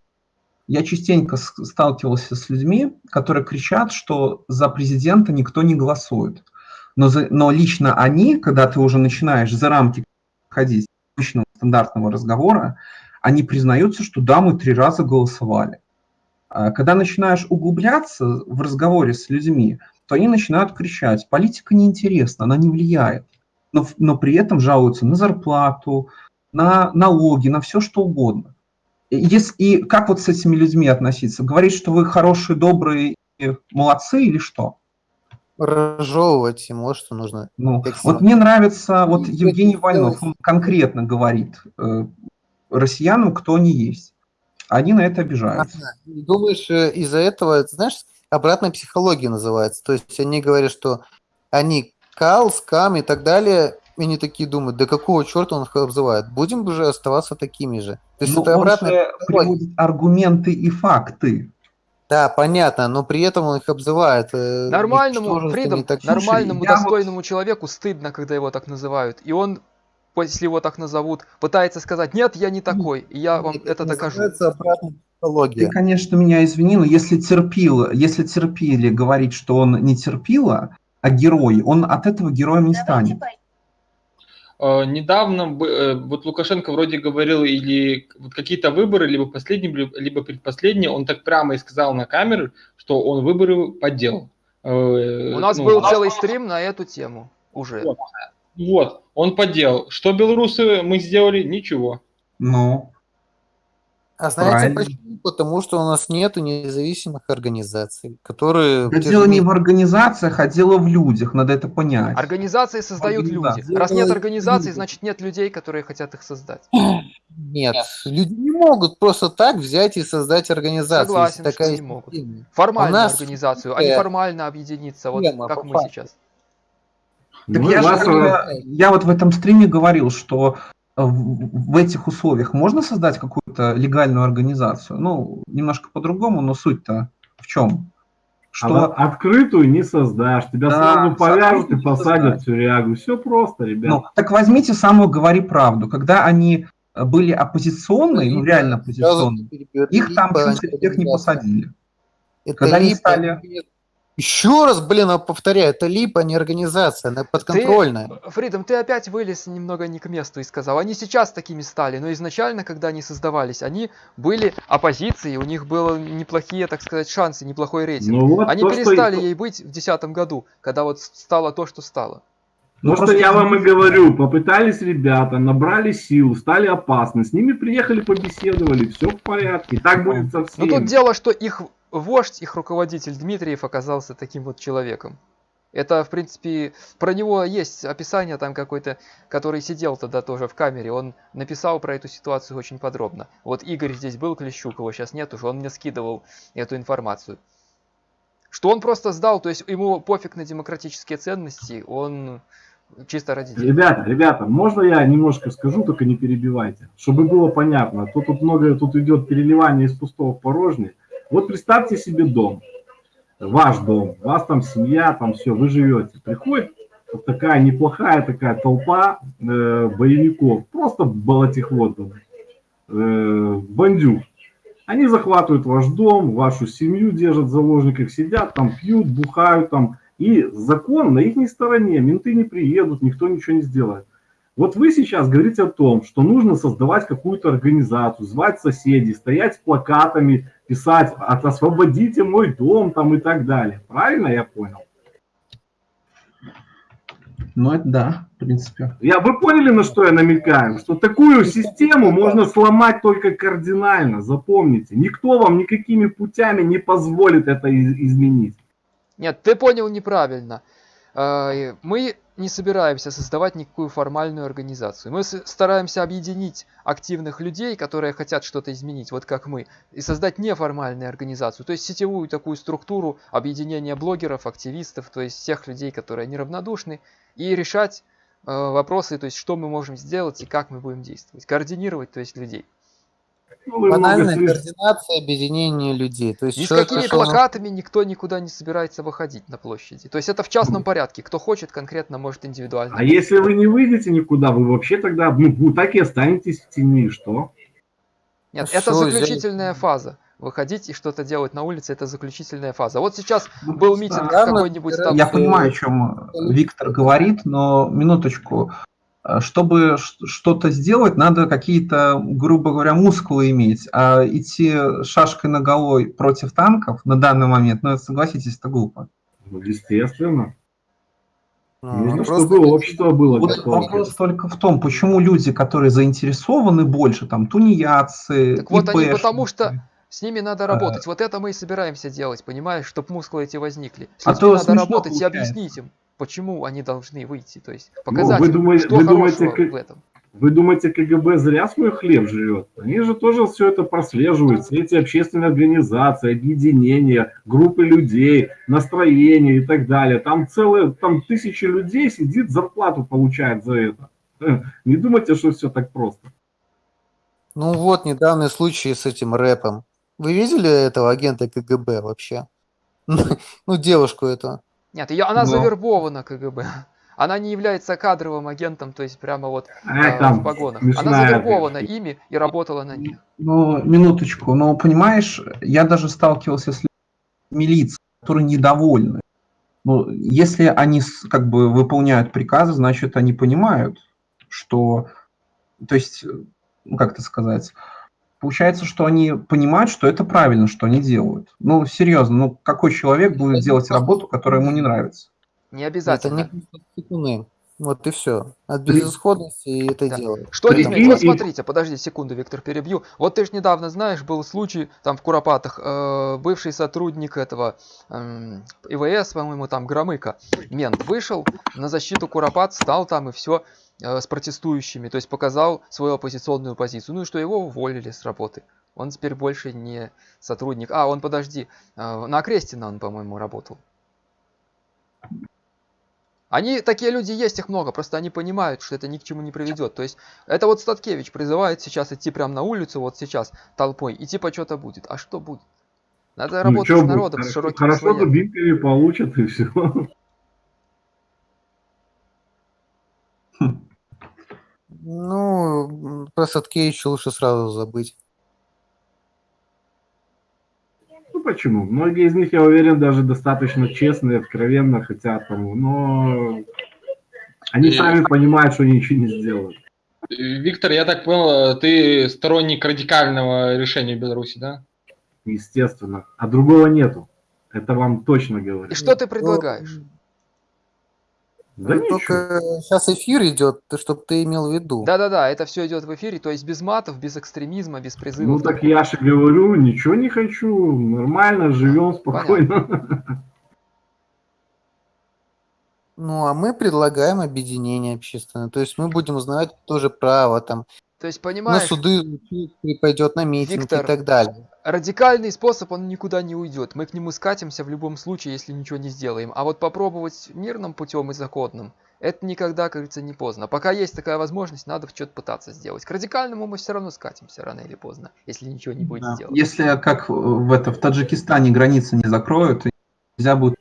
я частенько сталкивался с людьми, которые кричат, что за президента никто не голосует. Но, за- но лично они, когда ты уже начинаешь за рамки ходить обычного стандартного разговора, они признаются, что да, мы три раза голосовали. А Когда начинаешь углубляться в разговоре с людьми, то они начинают кричать, политика неинтересна, она не влияет. Но, но при этом жалуются на зарплату, на налоги, на все что угодно. И, ес- и как вот с этими людьми относиться? Говорить, что вы хорошие, добрые, молодцы или что? Разжевывать вот что нужно. Ну, вот мне нравится, вот Евгений Войнов, он конкретно говорит э, россиянам, кто они есть. Они на это обижаются. Ага. Думаешь, э, из-за этого, это, знаешь, обратная психология называется. То есть они говорят, что они кал, скам и так далее, и они такие думают, да какого черта он их обзывает? Будем же оставаться такими же. То есть Но это он обратная же психология. приводит аргументы и факты. Да, понятно, но при этом он их обзывает. э, Нормальному, ничтожествами Фридом, и так нормальному, вот- достойному человеку стыдно, когда его так называют. И он, если его так назовут, пытается сказать, нет, я не такой, и я вам Нет, это докажу. Ты, конечно, меня извини, но если терпил, если терпили говорить, что он не терпила, а герой, он от этого героем не станет. Э, Недавно бы- э, вот Лукашенко вроде говорил или вот какие-то выборы, либо последние, либо- либо предпоследние, он так прямо и сказал на камеру, что он выборы подделал. Э, У нас ну, был целый стрим на эту тему уже. Вот. Вот, он подделал. Что белорусы мы сделали? Ничего. Ну, А знаете Правильно. почему? Потому что у нас нет независимых организаций, которые... да дело не в организациях, а дело в людях, надо это понять. Организации создают люди. Раз нет организаций, значит нет людей, которые хотят их создать. Нет, люди не могут просто так взять и создать организацию. Согласен, если такая что не могут. нас организацию, а не формально объединиться, вот как мы сейчас. Так Ну, я, же, вас, говорю, я вот в этом стриме говорил, что э, в, этих условиях можно создать какую-то легальную организацию. Ну, немножко по-другому, но суть-то в чем? А Что вот открытую не создашь. Тебя Да, сразу повяжут и посадят в тюрягу. Все просто, ребят. Ну, так возьмите самую «Говори правду». Когда они э, были оппозиционные, ну реально оппозиционные, их там чуть всех не посадили. Это Когда они стали- Еще раз, блин, я повторяю, это липа, не организация, она подконтрольная. Фридом, ты опять вылез немного не к месту и сказал, они сейчас такими стали, но изначально, когда они создавались, они были оппозицией, у них были неплохие, так сказать, шансы, неплохой рейтинг. Ну вот они то, что- перестали ей быть в 2010 году, когда вот стало то, что стало. Ну, То, что просто я вам и говорю, попытались ребята, набрали сил, стали опасны, с ними приехали, побеседовали, все в порядке. Так будет со Но всеми. тут дело, что их вождь, их руководитель Дмитриев оказался таким вот человеком. Это, в принципе, про него есть описание там какой-то, который сидел тогда тоже в камере. Он написал про эту ситуацию очень подробно. Вот Игорь здесь был, Клещук, его сейчас нет уже, он мне скидывал эту информацию. Что он просто сдал, то есть ему пофиг на демократические ценности, он чисто ради денег. Ребята, ребята, можно я немножко скажу, только не перебивайте, чтобы было понятно. А то тут много тут идет переливание из пустого в порожнее. Вот представьте себе дом, ваш дом, у вас там семья, там все, вы живете. Приходит вот такая неплохая такая толпа э, боевиков, просто болотихвотов, э, бандюк. Они захватывают ваш дом, вашу семью держат в заложниках, сидят там, пьют, бухают там. И закон на их стороне, менты не приедут, никто ничего не сделает. Вот вы сейчас говорите о том, что нужно создавать какую-то организацию, звать соседей, стоять с плакатами, писать «Освободите мой дом» там и так далее. Правильно я понял? Ну, это да, в принципе. Я, вы поняли, на что я намекаю? Что такую систему можно сломать только кардинально, запомните. Никто вам никакими путями не позволит это изменить. Нет, ты понял неправильно. А, мы не собираемся создавать никакую формальную организацию. Мы стараемся объединить активных людей, которые хотят что-то изменить, вот как мы, и создать неформальную организацию, то есть сетевую такую структуру объединения блогеров, активистов, то есть всех людей, которые неравнодушны, и решать э, вопросы, то есть что мы можем сделать и как мы будем действовать, координировать, то есть людей. Ну, Банальная координация объединения людей. То есть Ни с какими пришел... плакатами никто никуда не собирается выходить на площади. То есть это в частном порядке. Кто хочет, конкретно может индивидуально. А если вы не выйдете никуда, вы вообще тогда ну, так и останетесь в тени, что? Нет, ну, это заключительная здесь... фаза. Выходить и что-то делать на улице, это заключительная фаза. Вот сейчас ну, был митинг да, какой-нибудь там. Я понимаю, о чем Виктор говорит, но минуточку. Э, чтобы что-то сделать, надо какие-то, грубо говоря, мускулы иметь. А идти шашкой на головой против танков на данный момент, ну, согласитесь, это глупо. Ну, естественно. А, Нужно, чтобы общество было вот готово. Вопрос только в том, почему люди, которые заинтересованы больше, там, тунеядцы, Так вот они потому что с ними надо работать. А... Вот это мы и собираемся делать, понимаешь, чтобы мускулы эти возникли. С а то надо работать получается. и объяснить им почему они должны выйти, то есть показать, ну, вы думаете, что вы думаете, в этом. Вы думаете, КГБ зря свой хлеб живет? Они же тоже все это прослеживают, все эти общественные организации, объединения, группы людей, настроения и так далее. Там целые, там тысячи людей сидит, зарплату получает за это. Не думайте, что все так просто. Ну вот, недавний случай с этим рэпом. Вы видели этого агента КГБ вообще? Ну, девушку эту. Нет, ее, она Но... завербована КГБ. Она не является кадровым агентом, то есть прямо вот э, там, в погонах. Она завербована это. ими и работала на них. Ну, минуточку. Но понимаешь, я даже сталкивался с милицией, которые недовольны. Ну, если они как бы выполняют приказы, значит, они понимают, что, то есть, ну, как это сказать, получается, что они понимают, что это правильно, что они делают. Ну, серьезно, ну какой человек будет делать работу, которая ему не нравится? Не обязательно. Это не Вот и все. От безысходности и это да. делают. Что не изменить? Вот смотрите, подожди секунду, Виктор, перебью. Вот ты же недавно знаешь, был случай там в Куропатах, э, бывший сотрудник этого э, ИВС, по-моему, там Громыка, мент, вышел на защиту Куропат, стал там и все. Э, с протестующими, то есть показал свою оппозиционную позицию. Ну и что его уволили с работы. Он теперь больше не сотрудник. А, он, подожди, э, на Крестина он, по-моему, работал. Они, такие люди есть, их много, просто они понимают, что это ни к чему не приведет. То есть, это вот Статкевич призывает сейчас идти прямо на улицу, вот сейчас, толпой, и типа что-то будет. А что будет? Надо ну, работать с народом, будет? с широким Хорошо, слоем. получат, и все. Ну, про Садкевича лучше сразу забыть. Ну почему? Многие из них, я уверен, даже достаточно честные, откровенно хотят тому, но они и... сами понимают, что они ничего не сделают. Виктор, я так понял, ты сторонник радикального решения Беларуси, да? Естественно. А другого нету. Это вам точно говорю. И что ты предлагаешь? Да ну, Только сейчас эфир идет, чтобы ты имел в виду. Да-да-да, это все идет в эфире, то есть без матов, без экстремизма, без призывов. Ну так я же говорю, ничего не хочу, нормально, живем спокойно. Ну, а мы предлагаем объединение общественное. То есть мы будем узнавать тоже право там. То есть, понимаешь... На суды пойдет на митинг Виктор, и так далее радикальный способ, он никуда не уйдет. Мы к нему скатимся в любом случае, если ничего не сделаем. А вот попробовать мирным путем и законным, это никогда, как говорится, не поздно. Пока есть такая возможность, надо что-то пытаться сделать. К радикальному мы все равно скатимся рано или поздно, если ничего не будет да. сделано. Если как в, это, в Таджикистане границы не закроют, нельзя будет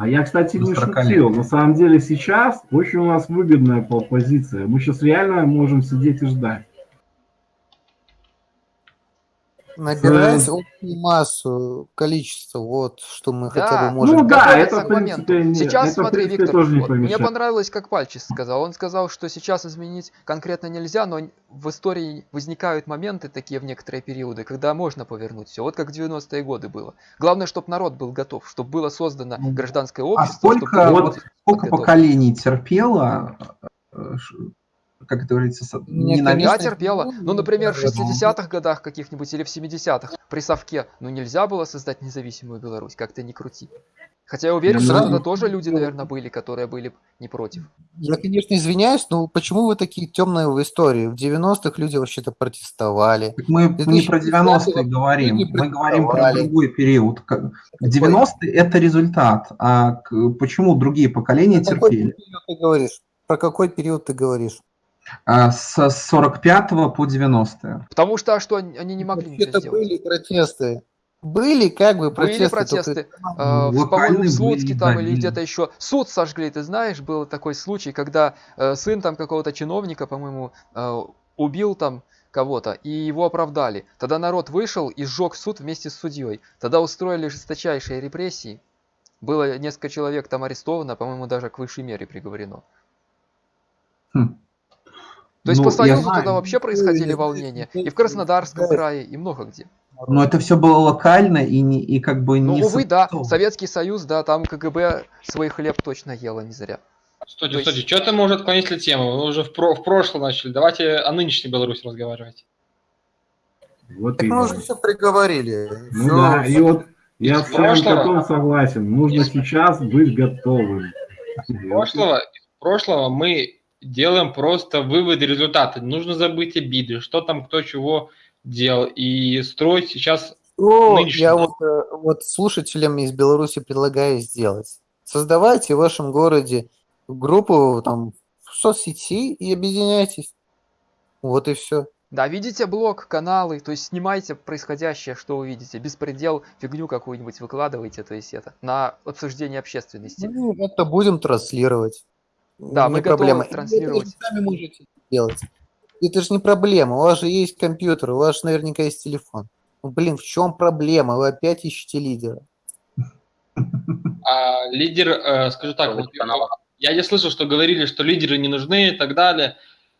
а я, кстати, не шутил. На самом деле сейчас очень у нас выгодная позиция. Мы сейчас реально можем сидеть и ждать. Набирать общую массу, количество, вот что мы хотя бы Да, можем. Ну да, это, в принципе, моменту. не- Сейчас, это, в смотри, принципе, Виктор, тоже не вот мне понравилось, как Пальчис сказал. Он сказал, что сейчас изменить конкретно нельзя, но в истории возникают моменты такие в некоторые периоды, когда можно повернуть все. Вот как в 90-е годы было. Главное, чтобы народ был готов, чтобы было создано Ну, гражданское А общество, чтобы сколько, вот, сколько поколений терпело, э, как это говорится, ненависть? Я конечно, терпела. ну, Ну, например, в да, 60-х годах каких-нибудь или в 70-х при Совке, ну, нельзя было создать независимую Беларусь, как-то не крути. Хотя я уверен, что Ну, тогда тоже люди, наверное, были, которые были не против. Я, конечно, извиняюсь, но почему вы такие темные в истории? В 90-х люди вообще-то протестовали. Так мы не про 90-е говорим, мы говорим про другой период. Как- 90-е это результат, а почему другие поколения Про какой терпели? период ты говоришь? Про какой период ты говоришь? А, С 45 по 90 Потому что, а что, они не могли сделать. были протесты. Были как бы Были протесты. только- протесты, э, по-моему, в Слуцке там да, или где-то еще. Суд сожгли, ты знаешь, был такой случай, когда э, сын там какого-то чиновника, по-моему, э, убил там кого-то, и его оправдали. Тогда народ вышел и сжег суд вместе с судьей. Тогда устроили жесточайшие репрессии. Было несколько человек там арестовано, по-моему, даже к высшей мере приговорено. Хм. То есть Ну, по я Союзу знаю. тогда вообще происходили Ну, волнения. ну, И в Краснодарском да. крае, и много где. Но это все было локально и, не, и как бы Ну, не увы, да. Советский Союз, да, там КГБ свой хлеб точно ела не зря. Стойте, То есть- стойте, что-то мы уже отклонили тему. Вы уже в, про- в прошлом начали. Давайте о нынешней Беларуси разговаривать. Вот Так мы именно. уже все приговорили. Ну Всё, да, и вот я с вами прошлого- Катон согласен. Нужно из- сейчас быть готовым. Из прошлого, из прошлого мы делаем просто выводы результаты. Нужно забыть обиды, что там кто чего делал. И строить сейчас Что нынешний- я вот, э, вот слушателям из Беларуси предлагаю сделать. Создавайте в вашем городе группу там в соцсети и объединяйтесь. Вот и все. Да, видите блог, каналы, то есть снимайте происходящее, что вы видите. Беспредел, фигню какую-нибудь выкладывайте, то есть это, на обсуждение общественности. Ну, это будем транслировать. Да, не мы готовы проблема. И транслировать. Это же сами можете делать. Это же не проблема. У вас же есть компьютер, у вас же наверняка есть телефон. Ну, блин, в чем проблема? Вы опять ищете лидера. а, лидер, э, скажу так, вот, я не слышал, что говорили, что лидеры не нужны и так далее.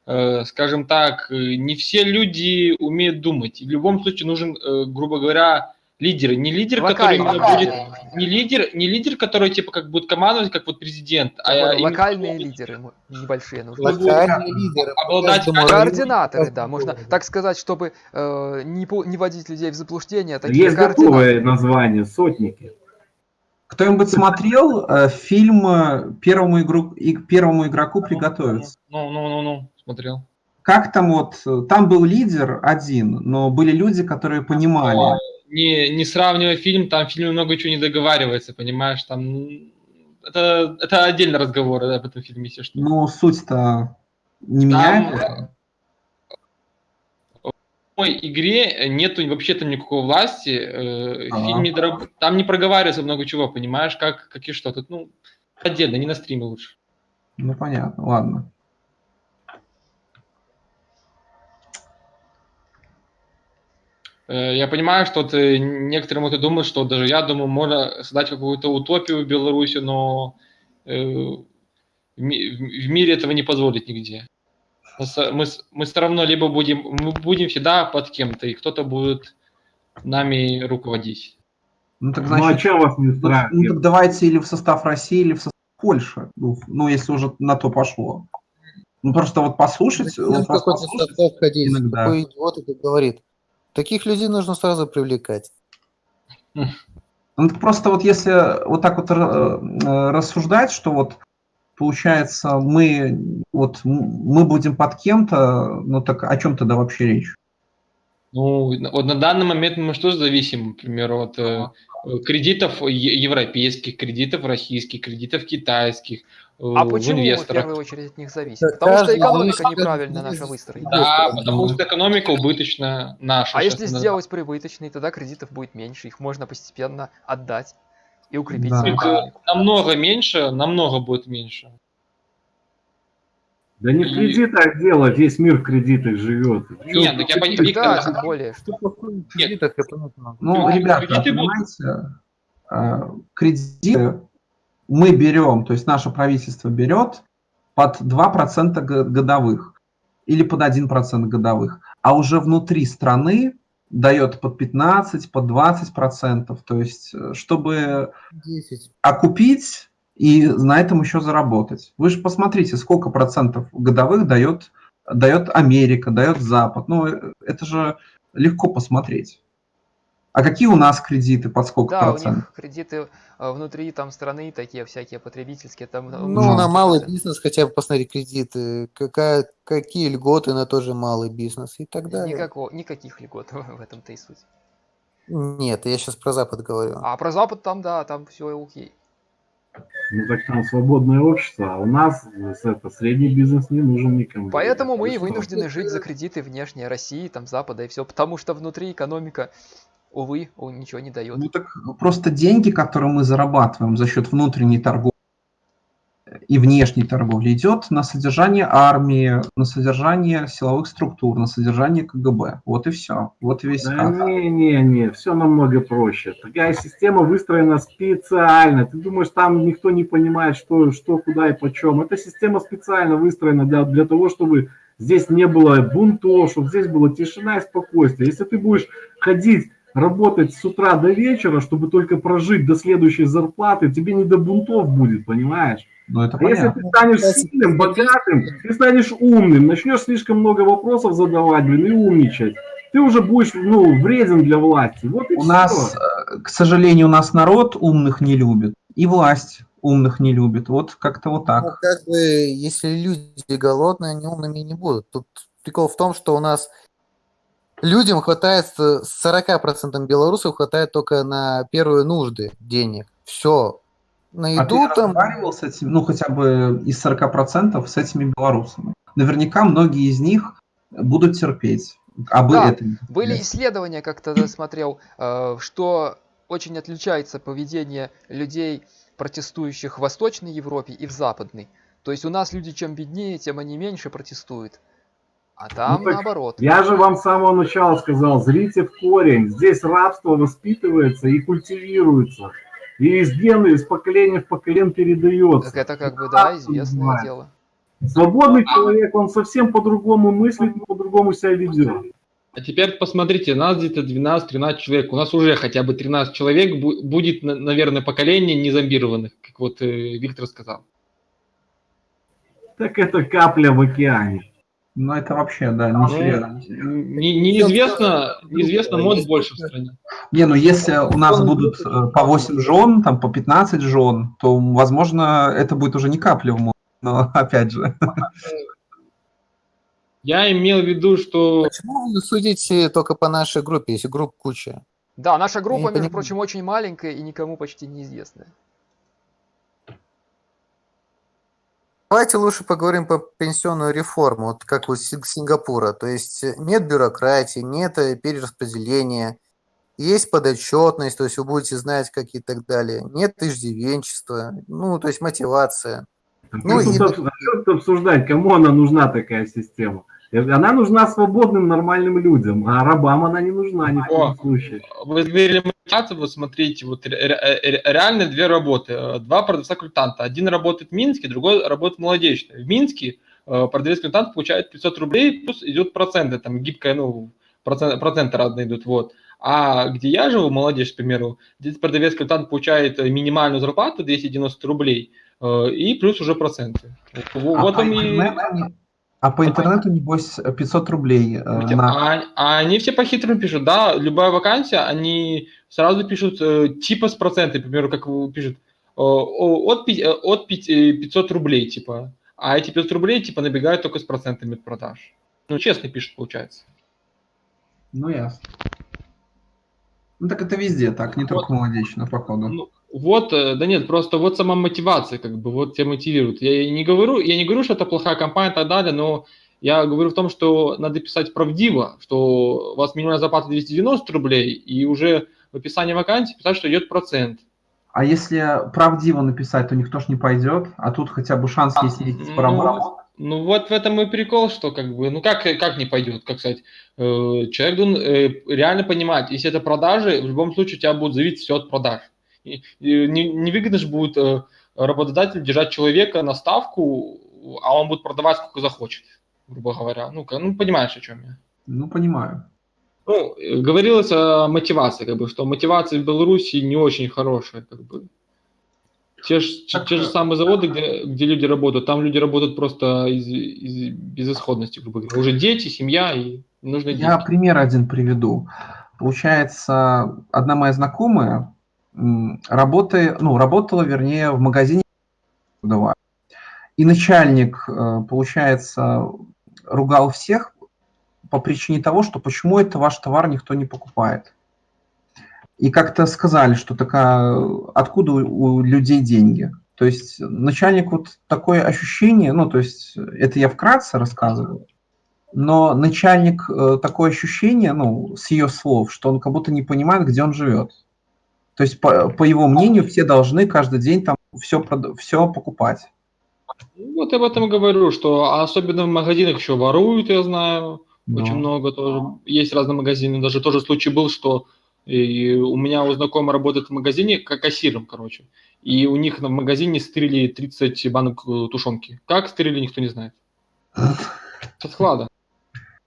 Э, скажем так, э, не все люди умеют думать. И в любом случае нужен, э, грубо говоря, лидер. Не лидер, который Локальные именно будет лидеры не лидер, не лидер, который типа как будет командовать, как вот президент, а понял, именно локальные лидеры, небольшие нужны. Локальные лидеры. по обладать Координаторы, по да, можно так сказать, чтобы э, не, пу- не водить людей в заблуждение. Такие Есть готовое название «Сотники». Кто-нибудь смотрел э, фильм э, первому, игру, и, первому игроку приготовиться? Ну, ну, ну, ну, смотрел. Как там вот, э, там был лидер один, но были люди, которые понимали. Не, не сравнивая фильм, там в фильме много чего не договаривается, понимаешь, там м, это, это отдельный разговор да, об этом фильме, если что. Ну, суть-то не меняется. В самой игре нету вообще там никакой власти, э, Ага. фильм не дораб- там не проговаривается много чего, понимаешь, как, как и что. Тут, ну, отдельно, не на стриме лучше. Ну, понятно, ладно. Я понимаю, что вот, э, некоторые могут думать, что даже я думаю, можно создать какую-то утопию в Беларуси, но э, в ми- в мире этого не позволит нигде. Мы, мы, все равно либо будем, мы будем всегда под кем-то, и кто-то будет нами руководить. Ну, так Ну а значит, что вас не ну, ну, так устраивает? давайте или в состав России, или в состав Польши. Ну, ну, если уже на то пошло. Ну, просто вот послушать, Зачем вот какой-то состав ходить? иногда. Какой идиот это говорит? Таких людей нужно сразу привлекать. Ну, просто вот если вот так вот э, э, рассуждать, что вот получается мы вот мы будем под кем-то, ну так о чем тогда вообще речь? Ну, вот на данный момент мы что зависим, например, от э, кредитов европейских, кредитов российских, кредитов китайских, А почему мы в инвесторах. первую очередь от них зависим? Да Потому что экономика зависит от неправильно наша выстроена. Да, потому что экономика убыточная наша. А если сделать прибыточный, тогда кредитов будет меньше, их можно постепенно отдать и укрепить Да. э, экономику. намного меньше, намного будет меньше. Да не в кредитах дело, весь мир в кредитах живет. Нет, так я понимаю, Да, тем более. Что такое в кредитах. Ну, Ну, ребята, понимаете, э, кредиты мы берем, то есть наше правительство берет под 2% го- годовых или под 1% годовых, а уже внутри страны дает под 15, под 20%, то есть э, чтобы 10. окупить и на этом еще заработать. Вы же посмотрите, сколько процентов годовых дает, дает Америка, дает Запад. Ну, э, это же легко посмотреть. А какие у нас кредиты, под сколько Да, у процентов? них кредиты э, внутри там страны такие всякие потребительские. Там, э, Ну, на малый 10%. бизнес хотя бы посмотри кредиты, какая, какие льготы на тоже малый бизнес и так далее. Никакого, никаких льгот в этом-то и суть. Нет, я сейчас про Запад говорю. А про Запад там, да, там все окей. Ну так там свободное общество, а у нас это, средний бизнес не нужен никому. Поэтому мы и вынуждены жить за кредиты внешние России, там Запада и все, потому что внутри экономика, увы, у- ничего не дает. Ну так просто деньги, которые мы зарабатываем за счет внутренней торговли и внешней торговли, идет на содержание армии, на содержание силовых структур, на содержание КГБ. Вот и все. Вот и весь Да ход. не-не-не, все намного проще. Такая система выстроена специально. Ты думаешь, там никто не понимает, что, что куда и почем. Эта система специально выстроена для, для того, чтобы здесь не было бунтов, чтобы здесь была тишина и спокойствие. Если ты будешь ходить, работать с утра до вечера, чтобы только прожить до следующей зарплаты, тебе не до бунтов будет, понимаешь? Ну это А если ты станешь сильным, богатым, ты станешь умным, начнешь слишком много вопросов задавать, блин, и умничать, ты уже будешь, ну, вреден для власти. Вот и У все. нас, э, к сожалению, у нас народ умных не любит, и власть умных не любит. Вот как-то вот Ну, так. как бы, если люди голодные, они умными не будут. Тут прикол в том, что у нас людям хватает, э, 40% белорусов хватает только на первые нужды денег. Все. На А ты еду там... разговаривал с этими, ну хотя бы из 40% с этими белорусами? Наверняка многие из них будут терпеть. А Да, это не Были исследования, как-то смотрел, э, что очень отличается поведение людей, протестующих в Восточной Европе и в Западной. То есть у нас люди чем беднее, тем они меньше протестуют. А там Ну так наоборот. Я же вам с самого начала сказал, зрите в корень. Здесь рабство воспитывается и культивируется. И из гена, из поколения в поколение передается. Так это как бы, да, известное называется. дело. Свободный человек, он совсем по-другому мыслит, по-другому себя ведет. А теперь посмотрите, нас где-то 12-13 человек. У нас уже хотя бы 13 человек бу- будет, на- наверное, поколение незомбированных, как вот э, Виктор сказал. Так это капля в океане. Ну это вообще, да, не Ну, серьезно. не- неизвестно, неизвестно, может больше в стране. Не, ну если у нас будут э, по 8 жен, там по 15 жен, то, возможно, это будет уже не капля в море. Но опять же, Я имел в виду, что Почему вы судите только по нашей группе, если групп куча? Да, наша группа, между прочим, очень маленькая и никому почти неизвестная. Давайте лучше поговорим по пенсионную реформу, вот как у Синг- Сингапура. То есть э, нет бюрократии, нет э, перераспределения, есть подотчетность, то есть вы будете знать, как и так далее. Нет иждивенчества, ну, то есть мотивация. Ну, Ну, и- обсуждать, кому она нужна такая система? Она нужна свободным, нормальным людям, а рабам она не нужна ни в коем О. случае. вы говорили вот смотрите, вот ре- реально две работы, э, два продавца-консультанта. Один работает в Минске, другой работает в Молодечной. В Минске э, продавец-консультант получает 500 рублей, плюс идет проценты, там гибкая, ну, процент, проценты разные идут, вот. А где я живу, молодежь, к примеру, здесь продавец-консультант получает э, минимальную зарплату 290 рублей, э, и плюс уже проценты. Вот, а, он и- интернету, не- а по интернету, небось, 500 рублей э, на... А, а они все по-хитрому пишут, да, любая вакансия, они сразу пишут э, типа с процентами, к примеру, как пишут, э, от, э, от пи- э, 500 рублей, типа, а эти 500 рублей, типа, набегают только с процентами от продаж. Ну, честно пишут, получается. Ну, ясно. Ну, так это везде так, не только молодечно, походу. Ну, вот, э, да нет, просто вот сама мотивация, как бы, вот тебя мотивирует. Я не говорю, я не говорю, что это плохая компания и так далее, но я говорю в том, что надо писать правдиво, что у вас минимальная зарплата 290 рублей, и уже в описании вакансии писать, что идет процент. А если правдиво написать, то никто ж не пойдет, а тут хотя бы шанс А, есть ездить ну. Ну вот в этом и прикол, что как бы, ну как, как не пойдет, как сказать, э, человек должен э, реально понимать, если это продажи, в любом случае у тебя будет зависеть все от продаж. Невыгодно же будет э, работодатель держать человека на ставку, а он будет продавать сколько захочет, грубо говоря. Ну, ну понимаешь, о чем я? Ну, понимаю. Ну, говорилось о мотивации, как бы, что мотивация в Беларуси не очень хорошая, как бы. Те, ж, те же самые заводы, где, где люди работают, там люди работают просто из, из безысходности, грубо говоря. Уже дети, семья и нужно Я деньги. пример один приведу. Получается, одна моя знакомая работает, ну, работала, вернее, в магазине и начальник, э, получается, ругал всех по причине того, что почему это ваш товар никто не покупает. И как-то сказали, что такая, откуда у людей деньги. То есть начальник вот такое ощущение, ну то есть это я вкратце рассказываю, но начальник э, такое ощущение, ну с ее слов, что он как будто не понимает, где он живет. То есть по, по его мнению все должны каждый день там все, все покупать. Вот об этом говорю, что особенно в магазинах еще воруют, я знаю, Но. очень много тоже. Есть разные магазины. Даже тоже случай был, что и у меня у знакомого работает в магазине как кассиром, короче. И у них в магазине стырили 30 банок э, тушенки. Как стырили, никто не знает. Со склада.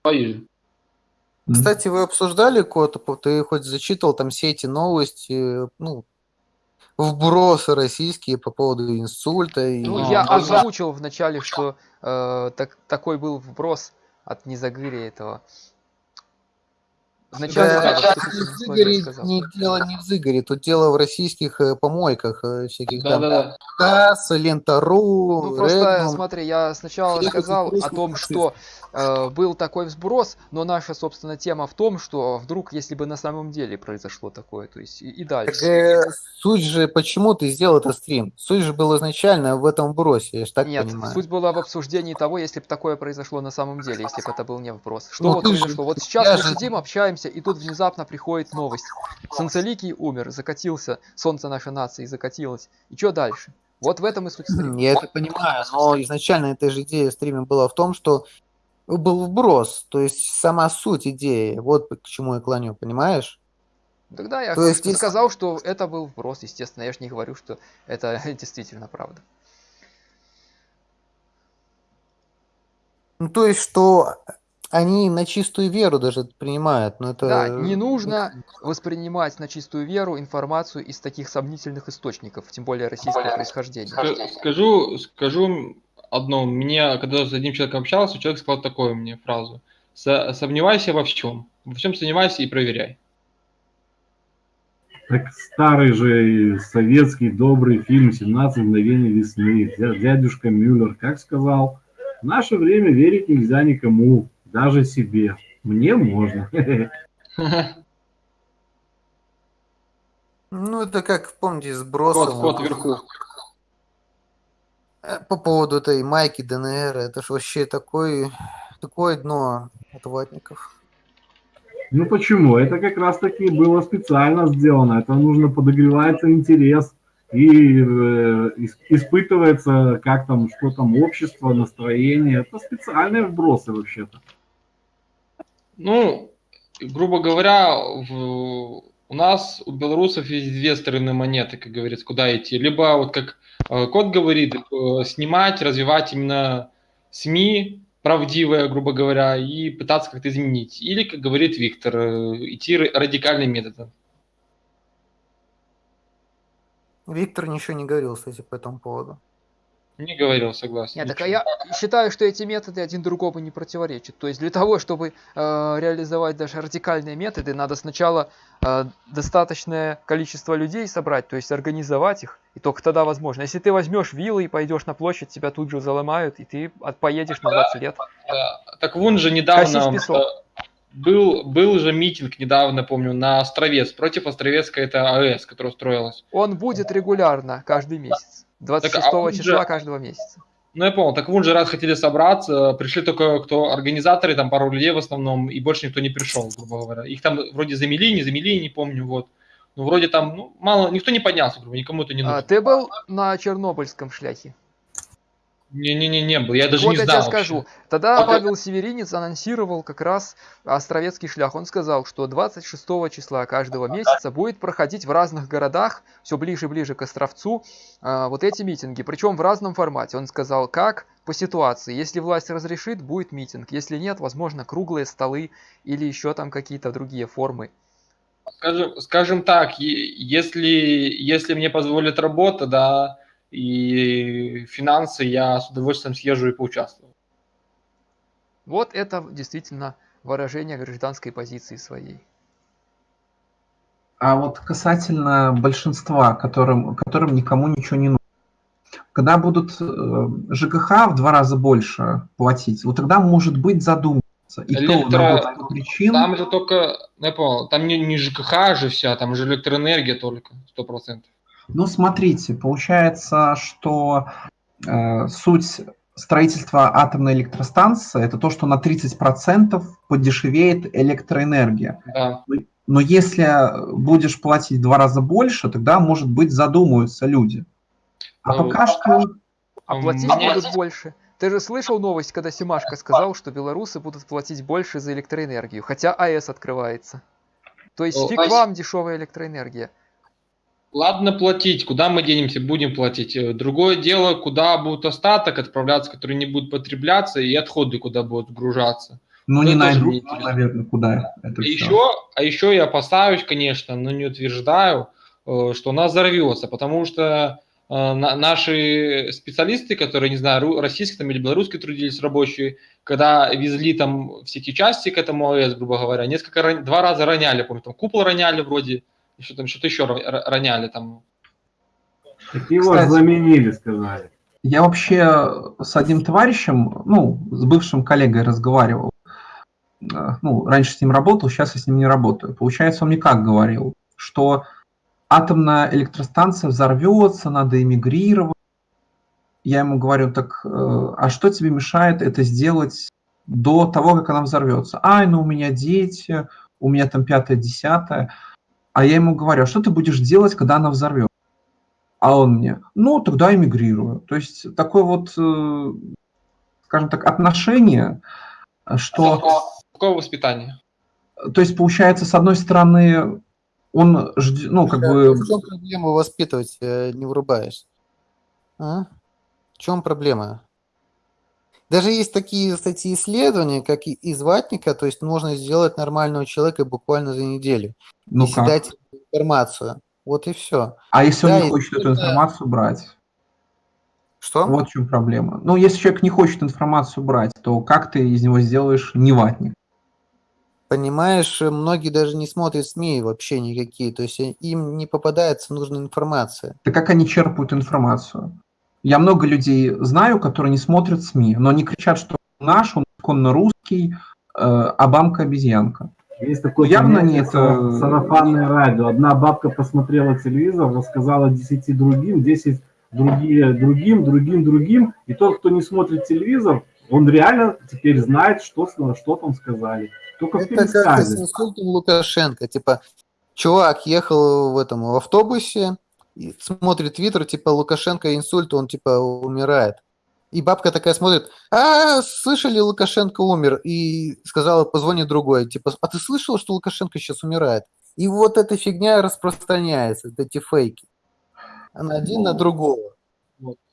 Поезжай. Кстати, вы обсуждали код, ты хоть зачитывал там все эти новости, ну, вбросы российские по поводу инсульта. И... Ну, я озвучил вначале, что э, так, такой был вброс от Незагыря этого Вначале, да, не, не дело не в Зыгоре, тут дело в российских э, помойках э, всяких да, там. Да, да. КАС, Лента.ру, Ну просто, Реднум. смотри, я сначала сказал о том, что э, был такой взброс, но наша, собственно, тема в том, что вдруг, если бы на самом деле произошло такое, то есть и, и дальше. Так, э, суть же, почему ты сделал этот стрим? Суть же была изначально в этом вбросе, я же так Нет, понимаю. суть была в обсуждении того, если бы такое произошло на самом деле, если бы это был не вброс. Что ну, вот произошло? Же, вот сейчас мы же... сидим, общаемся, и тут внезапно приходит новость. Солнцеликий умер, закатился, солнце нашей нации закатилось. И что дальше? Вот в этом и суть стрима. Я это понимаю, но изначально эта же идея стрима была в том, что был вброс, то есть сама суть идеи, вот к чему я клоню, понимаешь? Тогда я то есть, сказал, что это был вброс, естественно, я же не говорю, что это действительно правда. Ну, то есть, что они на чистую веру даже принимают, но это... Да, не нужно воспринимать на чистую веру информацию из таких сомнительных источников, тем более российского происхождения. Скажу, скажу одно. Мне, когда с одним человеком общался, человек сказал такую мне фразу. Сомневайся во всем. Во всем сомневайся и проверяй. Так старый же советский добрый фильм «17 мгновений весны». Дядюшка Мюллер как сказал, в наше время верить нельзя никому, даже себе. Мне можно. Ну, это как, помните, сброс. Код, вверху. Э, по поводу этой майки ДНР, это же вообще такой, такое дно от ватников. Ну почему? Это как раз таки было специально сделано. Это нужно подогревается интерес и э, испытывается, как там, что там, общество, настроение. Это специальные вбросы вообще-то. Ну, грубо говоря, в, у нас, у белорусов есть две стороны монеты, как говорится, куда идти. Либо, вот как э, код говорит, э, снимать, развивать именно СМИ, правдивое, грубо говоря, и пытаться как-то изменить. Или, как говорит Виктор, э, идти радикальным методом. Виктор ничего не говорил, кстати, по этому поводу. Не говорил, согласен. Нет, так а я считаю, что эти методы один другому не противоречат. То есть для того, чтобы э, реализовать даже радикальные методы, надо сначала э, достаточное количество людей собрать, то есть организовать их, и только тогда возможно. Если ты возьмешь виллы и пойдешь на площадь, тебя тут же заломают, и ты поедешь на 20 лет. Да. Так вон же недавно э, был, был же митинг недавно, помню, на Островец, против Островецка это АЭС, которая строилась. Он будет регулярно, каждый месяц. 26 так, а числа же... каждого месяца. Ну, я понял. Так вон же раз хотели собраться, пришли только кто организаторы, там пару людей в основном, и больше никто не пришел, грубо говоря. Их там вроде замели, не замели, не помню, вот. Ну, вроде там, ну, мало, никто не поднялся, грубо, никому это не а, нужно. А, ты был на Чернобыльском шляхе? Не-не-не, не был, я даже вот не я знал тебе вообще. скажу. Тогда Вот Павел Северинец анонсировал как раз Островецкий шлях. Он сказал, что 26 числа каждого месяца будет проходить в разных городах, все ближе и ближе к Островцу, а, вот эти митинги. Причем в разном формате. Он сказал, как по ситуации. Если власть разрешит, будет митинг. Если нет, возможно, круглые столы или еще там какие-то другие формы. Скажем, скажем так, если, если мне позволит работа, да, и финансы, я с удовольствием съезжу и поучаствую. Вот это действительно выражение гражданской позиции своей. А вот касательно большинства, которым, которым никому ничего не нужно. Когда будут э, ЖКХ в два раза больше платить, вот тогда, может быть, задуматься. И то Электро- вот причин. Там же только, я понял, там не, не ЖКХ же вся, там же электроэнергия только, сто процентов. Ну, смотрите, получается, что э, суть строительства атомной электростанции это то, что на 30% подешевеет электроэнергия. Да. Но если будешь платить в два раза больше, тогда, может быть, задумаются люди. А Ну, пока что... А платить меня- будут больше. Ты же слышал новость, когда Симашко сказал, что белорусы будут платить больше за электроэнергию, хотя АЭС открывается. То есть О, фиг а вам дешевая электроэнергия. Ладно платить, куда мы денемся, будем платить. Э, Другое дело, куда будет остаток отправляться, который не будет потребляться, и отходы куда будут сгружаться. Ну, не интересно. наверное, куда это А еще, а еще я опасаюсь, конечно, но не утверждаю, э, что у нас взорвется, потому что э, на- наши специалисты, которые, не знаю, российские там или белорусские трудились рабочие, когда везли там все эти части к этому АЭС, грубо говоря, несколько, два раза роняли, помню, там купол роняли вроде, и что там, что-то еще ро- ро- роняли там. Так его Кстати. заменили, сказали. Я вообще с одним товарищем, ну, с бывшим коллегой разговаривал. Э, Ну, раньше с ним работал, сейчас я с ним не работаю. Получается, он мне как говорил, что атомная электростанция взорвется, надо эмигрировать. Я ему говорю, так, э, а что тебе мешает это сделать до того, как она взорвется? Ай, ну у меня дети, у меня там пятое, десятое. А я ему говорю, а что ты будешь делать, когда она взорвется? А он мне, ну, тогда эмигрирую. То есть такое вот, э, скажем так, отношение, что, Какое воспитание? то есть получается, с одной стороны, он ждет, ну, как бы, В чем проблема воспитывать, э, не врубаешь? А? В чем проблема? Даже есть такие статьи исследования, как и из ватника, то есть можно сделать нормального человека буквально за неделю. ну если как. дать информацию. Вот и все. А если Да, он не хочет эту информацию брать? Что? Вот в чем проблема. Ну, если человек не хочет информацию брать, то как ты из него сделаешь неватник? Понимаешь, э, многие даже не смотрят СМИ вообще никакие, то есть им не попадается нужная информация. Да как они черпают информацию? Я много людей знаю, которые не смотрят СМИ, но они кричат, что наш, он законно русский, э, а бамка обезьянка. Есть такое Явно нет, сара- э, сарафанное радио. Одна бабка посмотрела телевизор, рассказала 10 другим, 10 другие другим, другим, другим. И тот, кто не смотрит телевизор, он реально теперь знает, что, с- что там сказали. Только в Это как с инсультом Лукашенко. Типа, чувак ехал в этом в автобусе, и смотрит твиттер, типа, Лукашенко инсульт, он типа умирает. И бабка такая смотрит, а, слышали, Лукашенко умер. И сказала, позвони другой. Типа, а ты слышал, что Лукашенко сейчас умирает? И вот эта фигня распространяется, вот эти фейки. Она один на другого.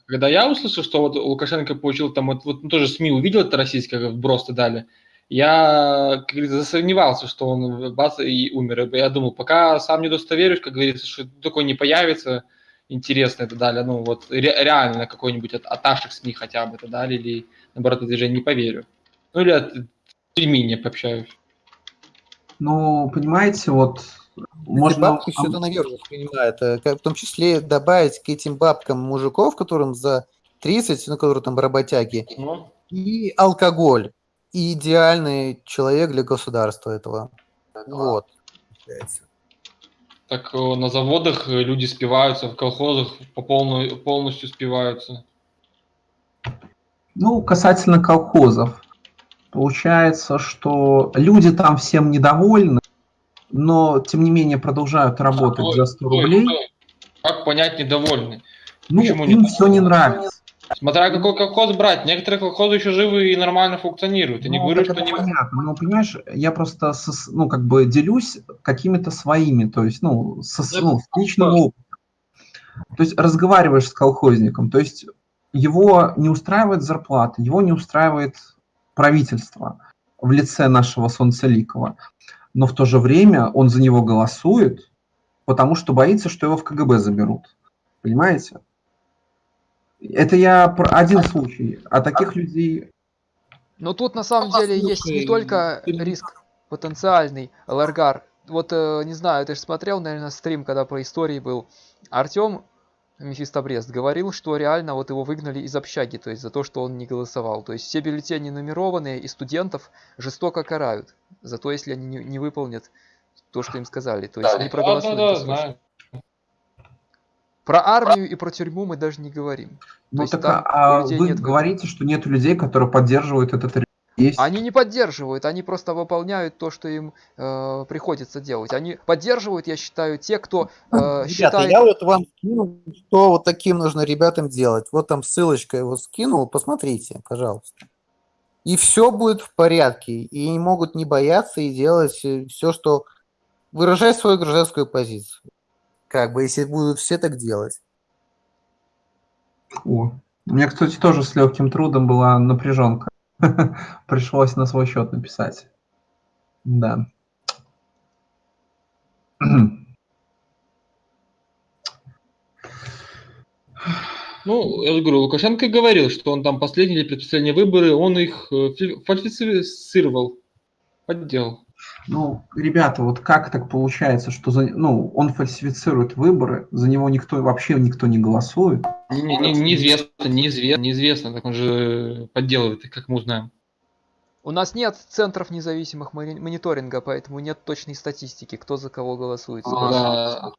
Когда я услышал, что вот Лукашенко получил там, вот, вот ну, тоже СМИ увидел это российское, как вброс-то дали, я, как говорится, засомневался, что он бац и умер. Я думал, пока сам не удостоверюсь, как говорится, что такое не появится, интересно это далее, ну вот ре- реально какой-нибудь от, от наших СМИ хотя бы это дали, или наоборот, движение не поверю. Ну или от не пообщаюсь. Ну, понимаете, вот можно... бабки все это э, как- В том числе добавить к этим бабкам мужиков, которым за 30, ну, которые там работяги, Ну, и алкоголь. И идеальный человек для государства этого. Вот. получается. так э, на заводах э, люди спиваются, в колхозах по полную, полностью спиваются. Ну, касательно колхозов. Получается, что люди там всем недовольны, но, тем не менее, продолжают работать Стой, за 100 стой, рублей. стой. Как понять недовольны? Ну, Почему им не все не нравится. Смотря какой колхоз брать. Некоторые колхозы еще живы и нормально функционируют. Я не Ну, говорю, так что это не... понятно. Ну, понимаешь, я просто, со- ну, как бы делюсь какими-то своими, то есть, ну, со, с- ну, с личного опыта. То есть разговариваешь с колхозником, то есть его не устраивает зарплата, его не устраивает правительство в лице нашего Солнцеликова, но в то же время он за него голосует, потому что боится, что его в КГБ заберут. Понимаете? Это я про один случай, а таких людей Но тут на самом деле есть не только риск потенциальный, Ларгар. Вот, э, не знаю, ты же смотрел, наверное, стрим, когда по истории был. Артем Мефистобрест говорил, что реально вот его выгнали из общаги, то есть за то, что он не голосовал. То есть все бюллетени нумерованные и студентов жестоко карают за то, если они не, не выполнят то, что им сказали. То есть не проголосуют. Да, да, да, знаю. Про армию и про тюрьму мы даже не говорим. Ну так, а людей вы нет говорите, что нет людей, которые поддерживают этот режим. Есть. Они не поддерживают, они просто выполняют то, что им э, приходится делать. Они поддерживают, я считаю, те, кто э, Ребята, считает... я вот вам скинул, что вот таким нужно ребятам делать. Вот там ссылочка его скинул, посмотрите, пожалуйста. И все будет в порядке. И они могут не бояться и делать все, что... Выражать свою гражданскую позицию. Как бы, если будут все так делать. О, У меня, кстати, тоже с легким трудом была напряженка. Пришлось на свой счет написать. Да. Ну, я же говорю, Лукашенко говорил, что он там последние или предпоследние выборы, он их э, фи- фальсифицировал, подделал. Ну, ребята, вот как так получается, что за, ну, он фальсифицирует выборы, за него никто вообще никто не голосует? Не- не- не- Неизвестно, неизвестно, неизвестно, так он же подделывает как мы узнаем. У нас нет центров независимых мони- мониторинга, поэтому нет точной статистики, кто за кого голосует. Да.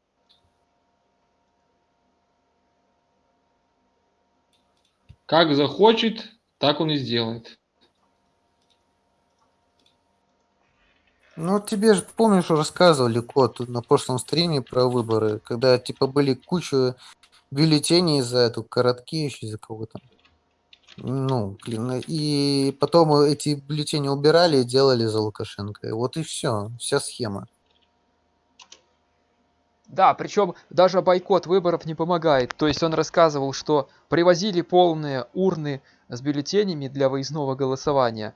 Как захочет, так он и сделает. Ну, тебе же, помнишь, рассказывали, Кот, на прошлом стриме про выборы, когда, типа, были куча бюллетеней за эту Короткевич, за кого-то. Ну, блин, и потом эти бюллетени убирали и делали за Лукашенко. И вот и все, вся схема. Да, причем даже бойкот выборов не помогает. То есть он рассказывал, что привозили полные урны с бюллетенями для выездного голосования.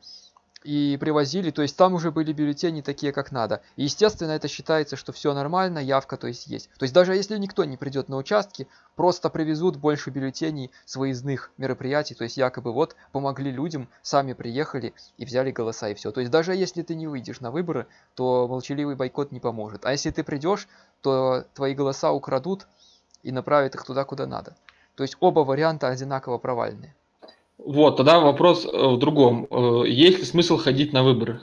И привозили, то есть там уже были бюллетени такие, как надо. И естественно, это считается, что все нормально, явка то есть есть. То есть даже если никто не придет на участки, просто привезут больше бюллетеней с выездных мероприятий. То есть якобы вот помогли людям, сами приехали и взяли голоса и все. То есть даже если ты не выйдешь на выборы, то молчаливый бойкот не поможет. А если ты придешь, то твои голоса украдут и направят их туда, куда надо. То есть оба варианта одинаково провальные. Вот, тогда вопрос э, в другом. Э, Есть ли смысл ходить на выборы?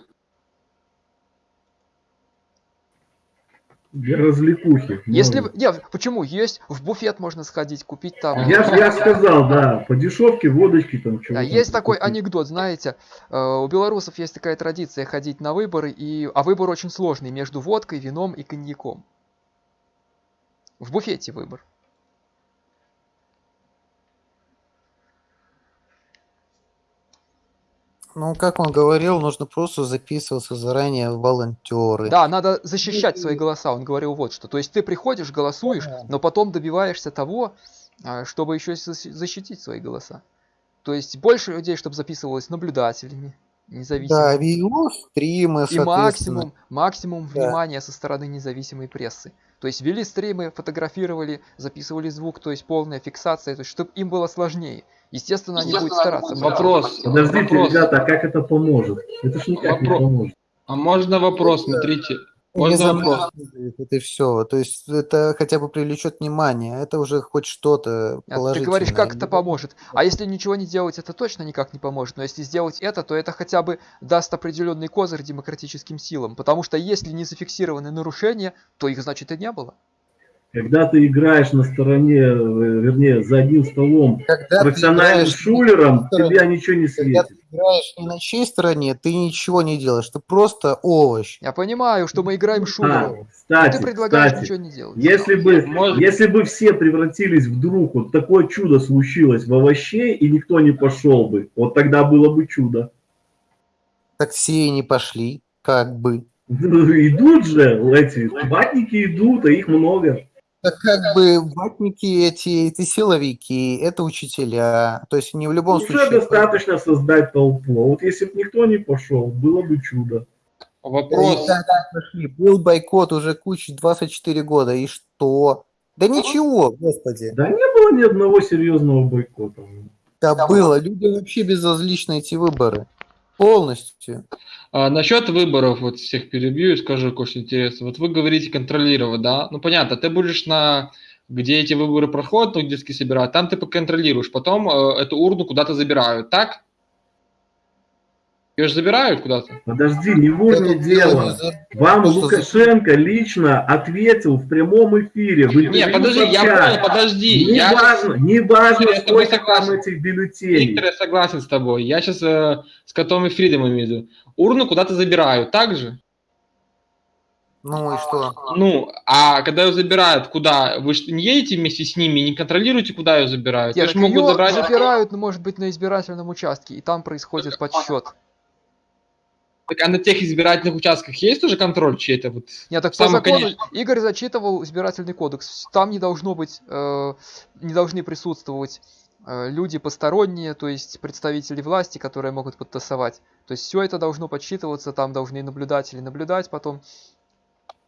Для развлекухи. Если... в- Нет, почему? Есть. В буфет можно сходить, купить там... Я, я сказал, да, по дешевке, водочки там Да, есть такой анекдот, знаете, э, у белорусов есть такая традиция ходить на выборы, и... а выбор очень сложный между водкой, вином и коньяком. В буфете выбор. Ну, как он говорил, нужно просто записываться заранее в волонтеры. Да, надо защищать свои голоса. Он говорил вот что. То есть ты приходишь, голосуешь, но потом добиваешься того, а, чтобы еще защитить свои голоса. То есть больше людей, чтобы записывалось наблюдателями, независимыми. Да, видео, стримы, И максимум, максимум Да. внимания со стороны независимой прессы. То есть вели стримы, фотографировали, записывали звук, то есть полная фиксация, то есть чтобы им было сложнее. Естественно, они будут стараться. Вопрос. Подождите, вопрос. ребята, а как это поможет? Это ж никак не Вопро- поможет. А можно вопрос, смотрите. Не записывает, это все. То есть это хотя бы привлечет внимание. Это уже хоть что-то А Ты положительное. говоришь, как это поможет. А если ничего не делать, это точно никак не поможет. Но если сделать это, то это хотя бы даст определенный козырь демократическим силам. Потому что если не зафиксированы нарушения, то их значит и не было. Когда ты играешь на стороне, э, вернее, за одним столом Когда профессиональным играешь шулером, тебя ничего не Когда светит. Играешь не на чьей стороне, ты ничего не делаешь, ты просто овощ. Я понимаю, что мы играем А, кстати, но ты предлагаешь кстати, ничего не делать. Если бы, Может- если бы все превратились вдруг, вот такое чудо случилось в овощей, и никто не пошел бы, вот тогда было бы чудо. Так все и не пошли, как бы. Ну, Идут же эти, ватники идут, а их много. Так как бы ватники эти, это силовики, это учителя. То есть не в любом Уже случае... достаточно создать толпу. Вот если бы никто не пошел, было бы чудо. Вопрос. Да, да, пошли. Был бойкот уже куча 24 года. И что? Да ничего, господи. Да не было ни одного серьезного бойкота. Да было. Люди вообще безразличны эти выборы. Полностью. А, насчет выборов, вот всех перебью и скажу кое-что интересное. Вот вы говорите контролировать, да? Ну понятно, ты будешь на где эти выборы проходят, ну, где собирают, там ты поконтролируешь, потом э, эту урну куда-то забирают, так? Ее же забирают куда-то? Подожди, не в урне дело. за- Вам Лукашенко лично ответил в прямом эфире. В Не, интервью подожди, я понял, подожди. Не я важно, не важно, Я с тобой сколько там согласен. этих бюллетеней. Виктор, я согласен с тобой. Я сейчас э, с котом и Фридом имею в виду. Урну куда-то забирают, так же? Ну и что? Ну, а когда ее забирают, куда? Вы же не едете вместе с ними, не контролируете, куда ее забирают? Нет, Ее ж так могут её забрать... забирают, ну, может быть, на избирательном участке, и там происходит подсчет. Так, а на тех избирательных участках есть уже контроль чей-то? Вот, Нет, так по закону конечный? Игорь зачитывал избирательный кодекс. Там не должно быть, э, не должны присутствовать э, люди посторонние, то есть представители власти, которые могут подтасовать. То есть все это должно подсчитываться, там должны наблюдатели наблюдать потом.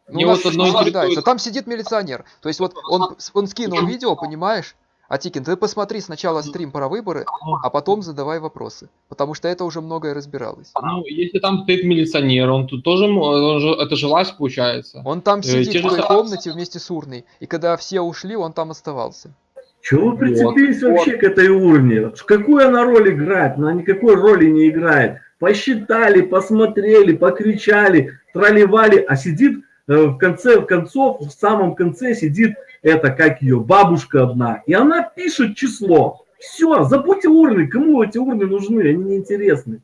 Ну, у нас вот одно. Там сидит милиционер. То есть вот он, он скинул видео, понимаешь? Атикин, ты посмотри сначала стрим про выборы, а потом задавай вопросы. Потому что это уже многое разбиралось. Ну, если там стоит милиционер, он тут тоже, он же, это же власть получается. Он там Э, сидит те в той комнате вместе с урной. И когда все ушли, он там оставался. Чего вы прицепились Вот, вообще к этой урне? Какую она роль играет? Она никакой роли не играет. Посчитали, посмотрели, покричали, тролливали, а сидит э, в конце в концов, в самом конце сидит это, как ее, бабушка одна. И она пишет число. Все, забудьте урны. Кому эти урны нужны? Они неинтересны.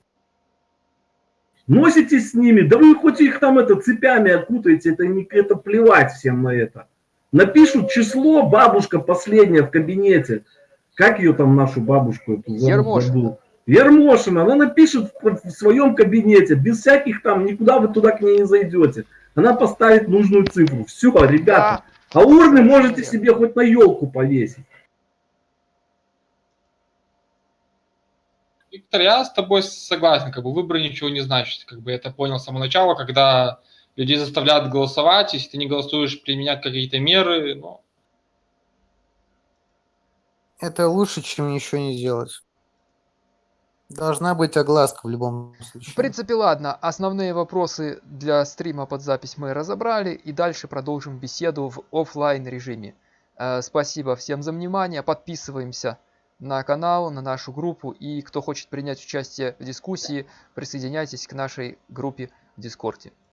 Носитесь с ними, да вы хоть их там это цепями окутаете, это, не, это плевать всем на это. Напишут число, бабушка последняя в кабинете. Как ее там, нашу бабушку? Эту, Ермошина. Ермошина, она напишет в, в своем кабинете, без всяких там, никуда вы туда к ней не зайдете. Она поставит нужную цифру. Все, ребята. А урны можете себе хоть на елку повесить. Виктор, я с тобой согласен, как бы выборы ничего не значат. Как бы я это понял с самого начала, когда людей заставляют голосовать, если ты не голосуешь, применять какие-то меры, ну, Это лучше, чем ничего не делать. Должна быть огласка в любом В случае. принципе, ладно. Основные вопросы для стрима под запись мы разобрали. И дальше продолжим беседу в оффлайн режиме. Э, Спасибо всем за внимание. Подписываемся на канал, на нашу группу. И кто хочет принять участие в дискуссии, присоединяйтесь к нашей группе в Discord е.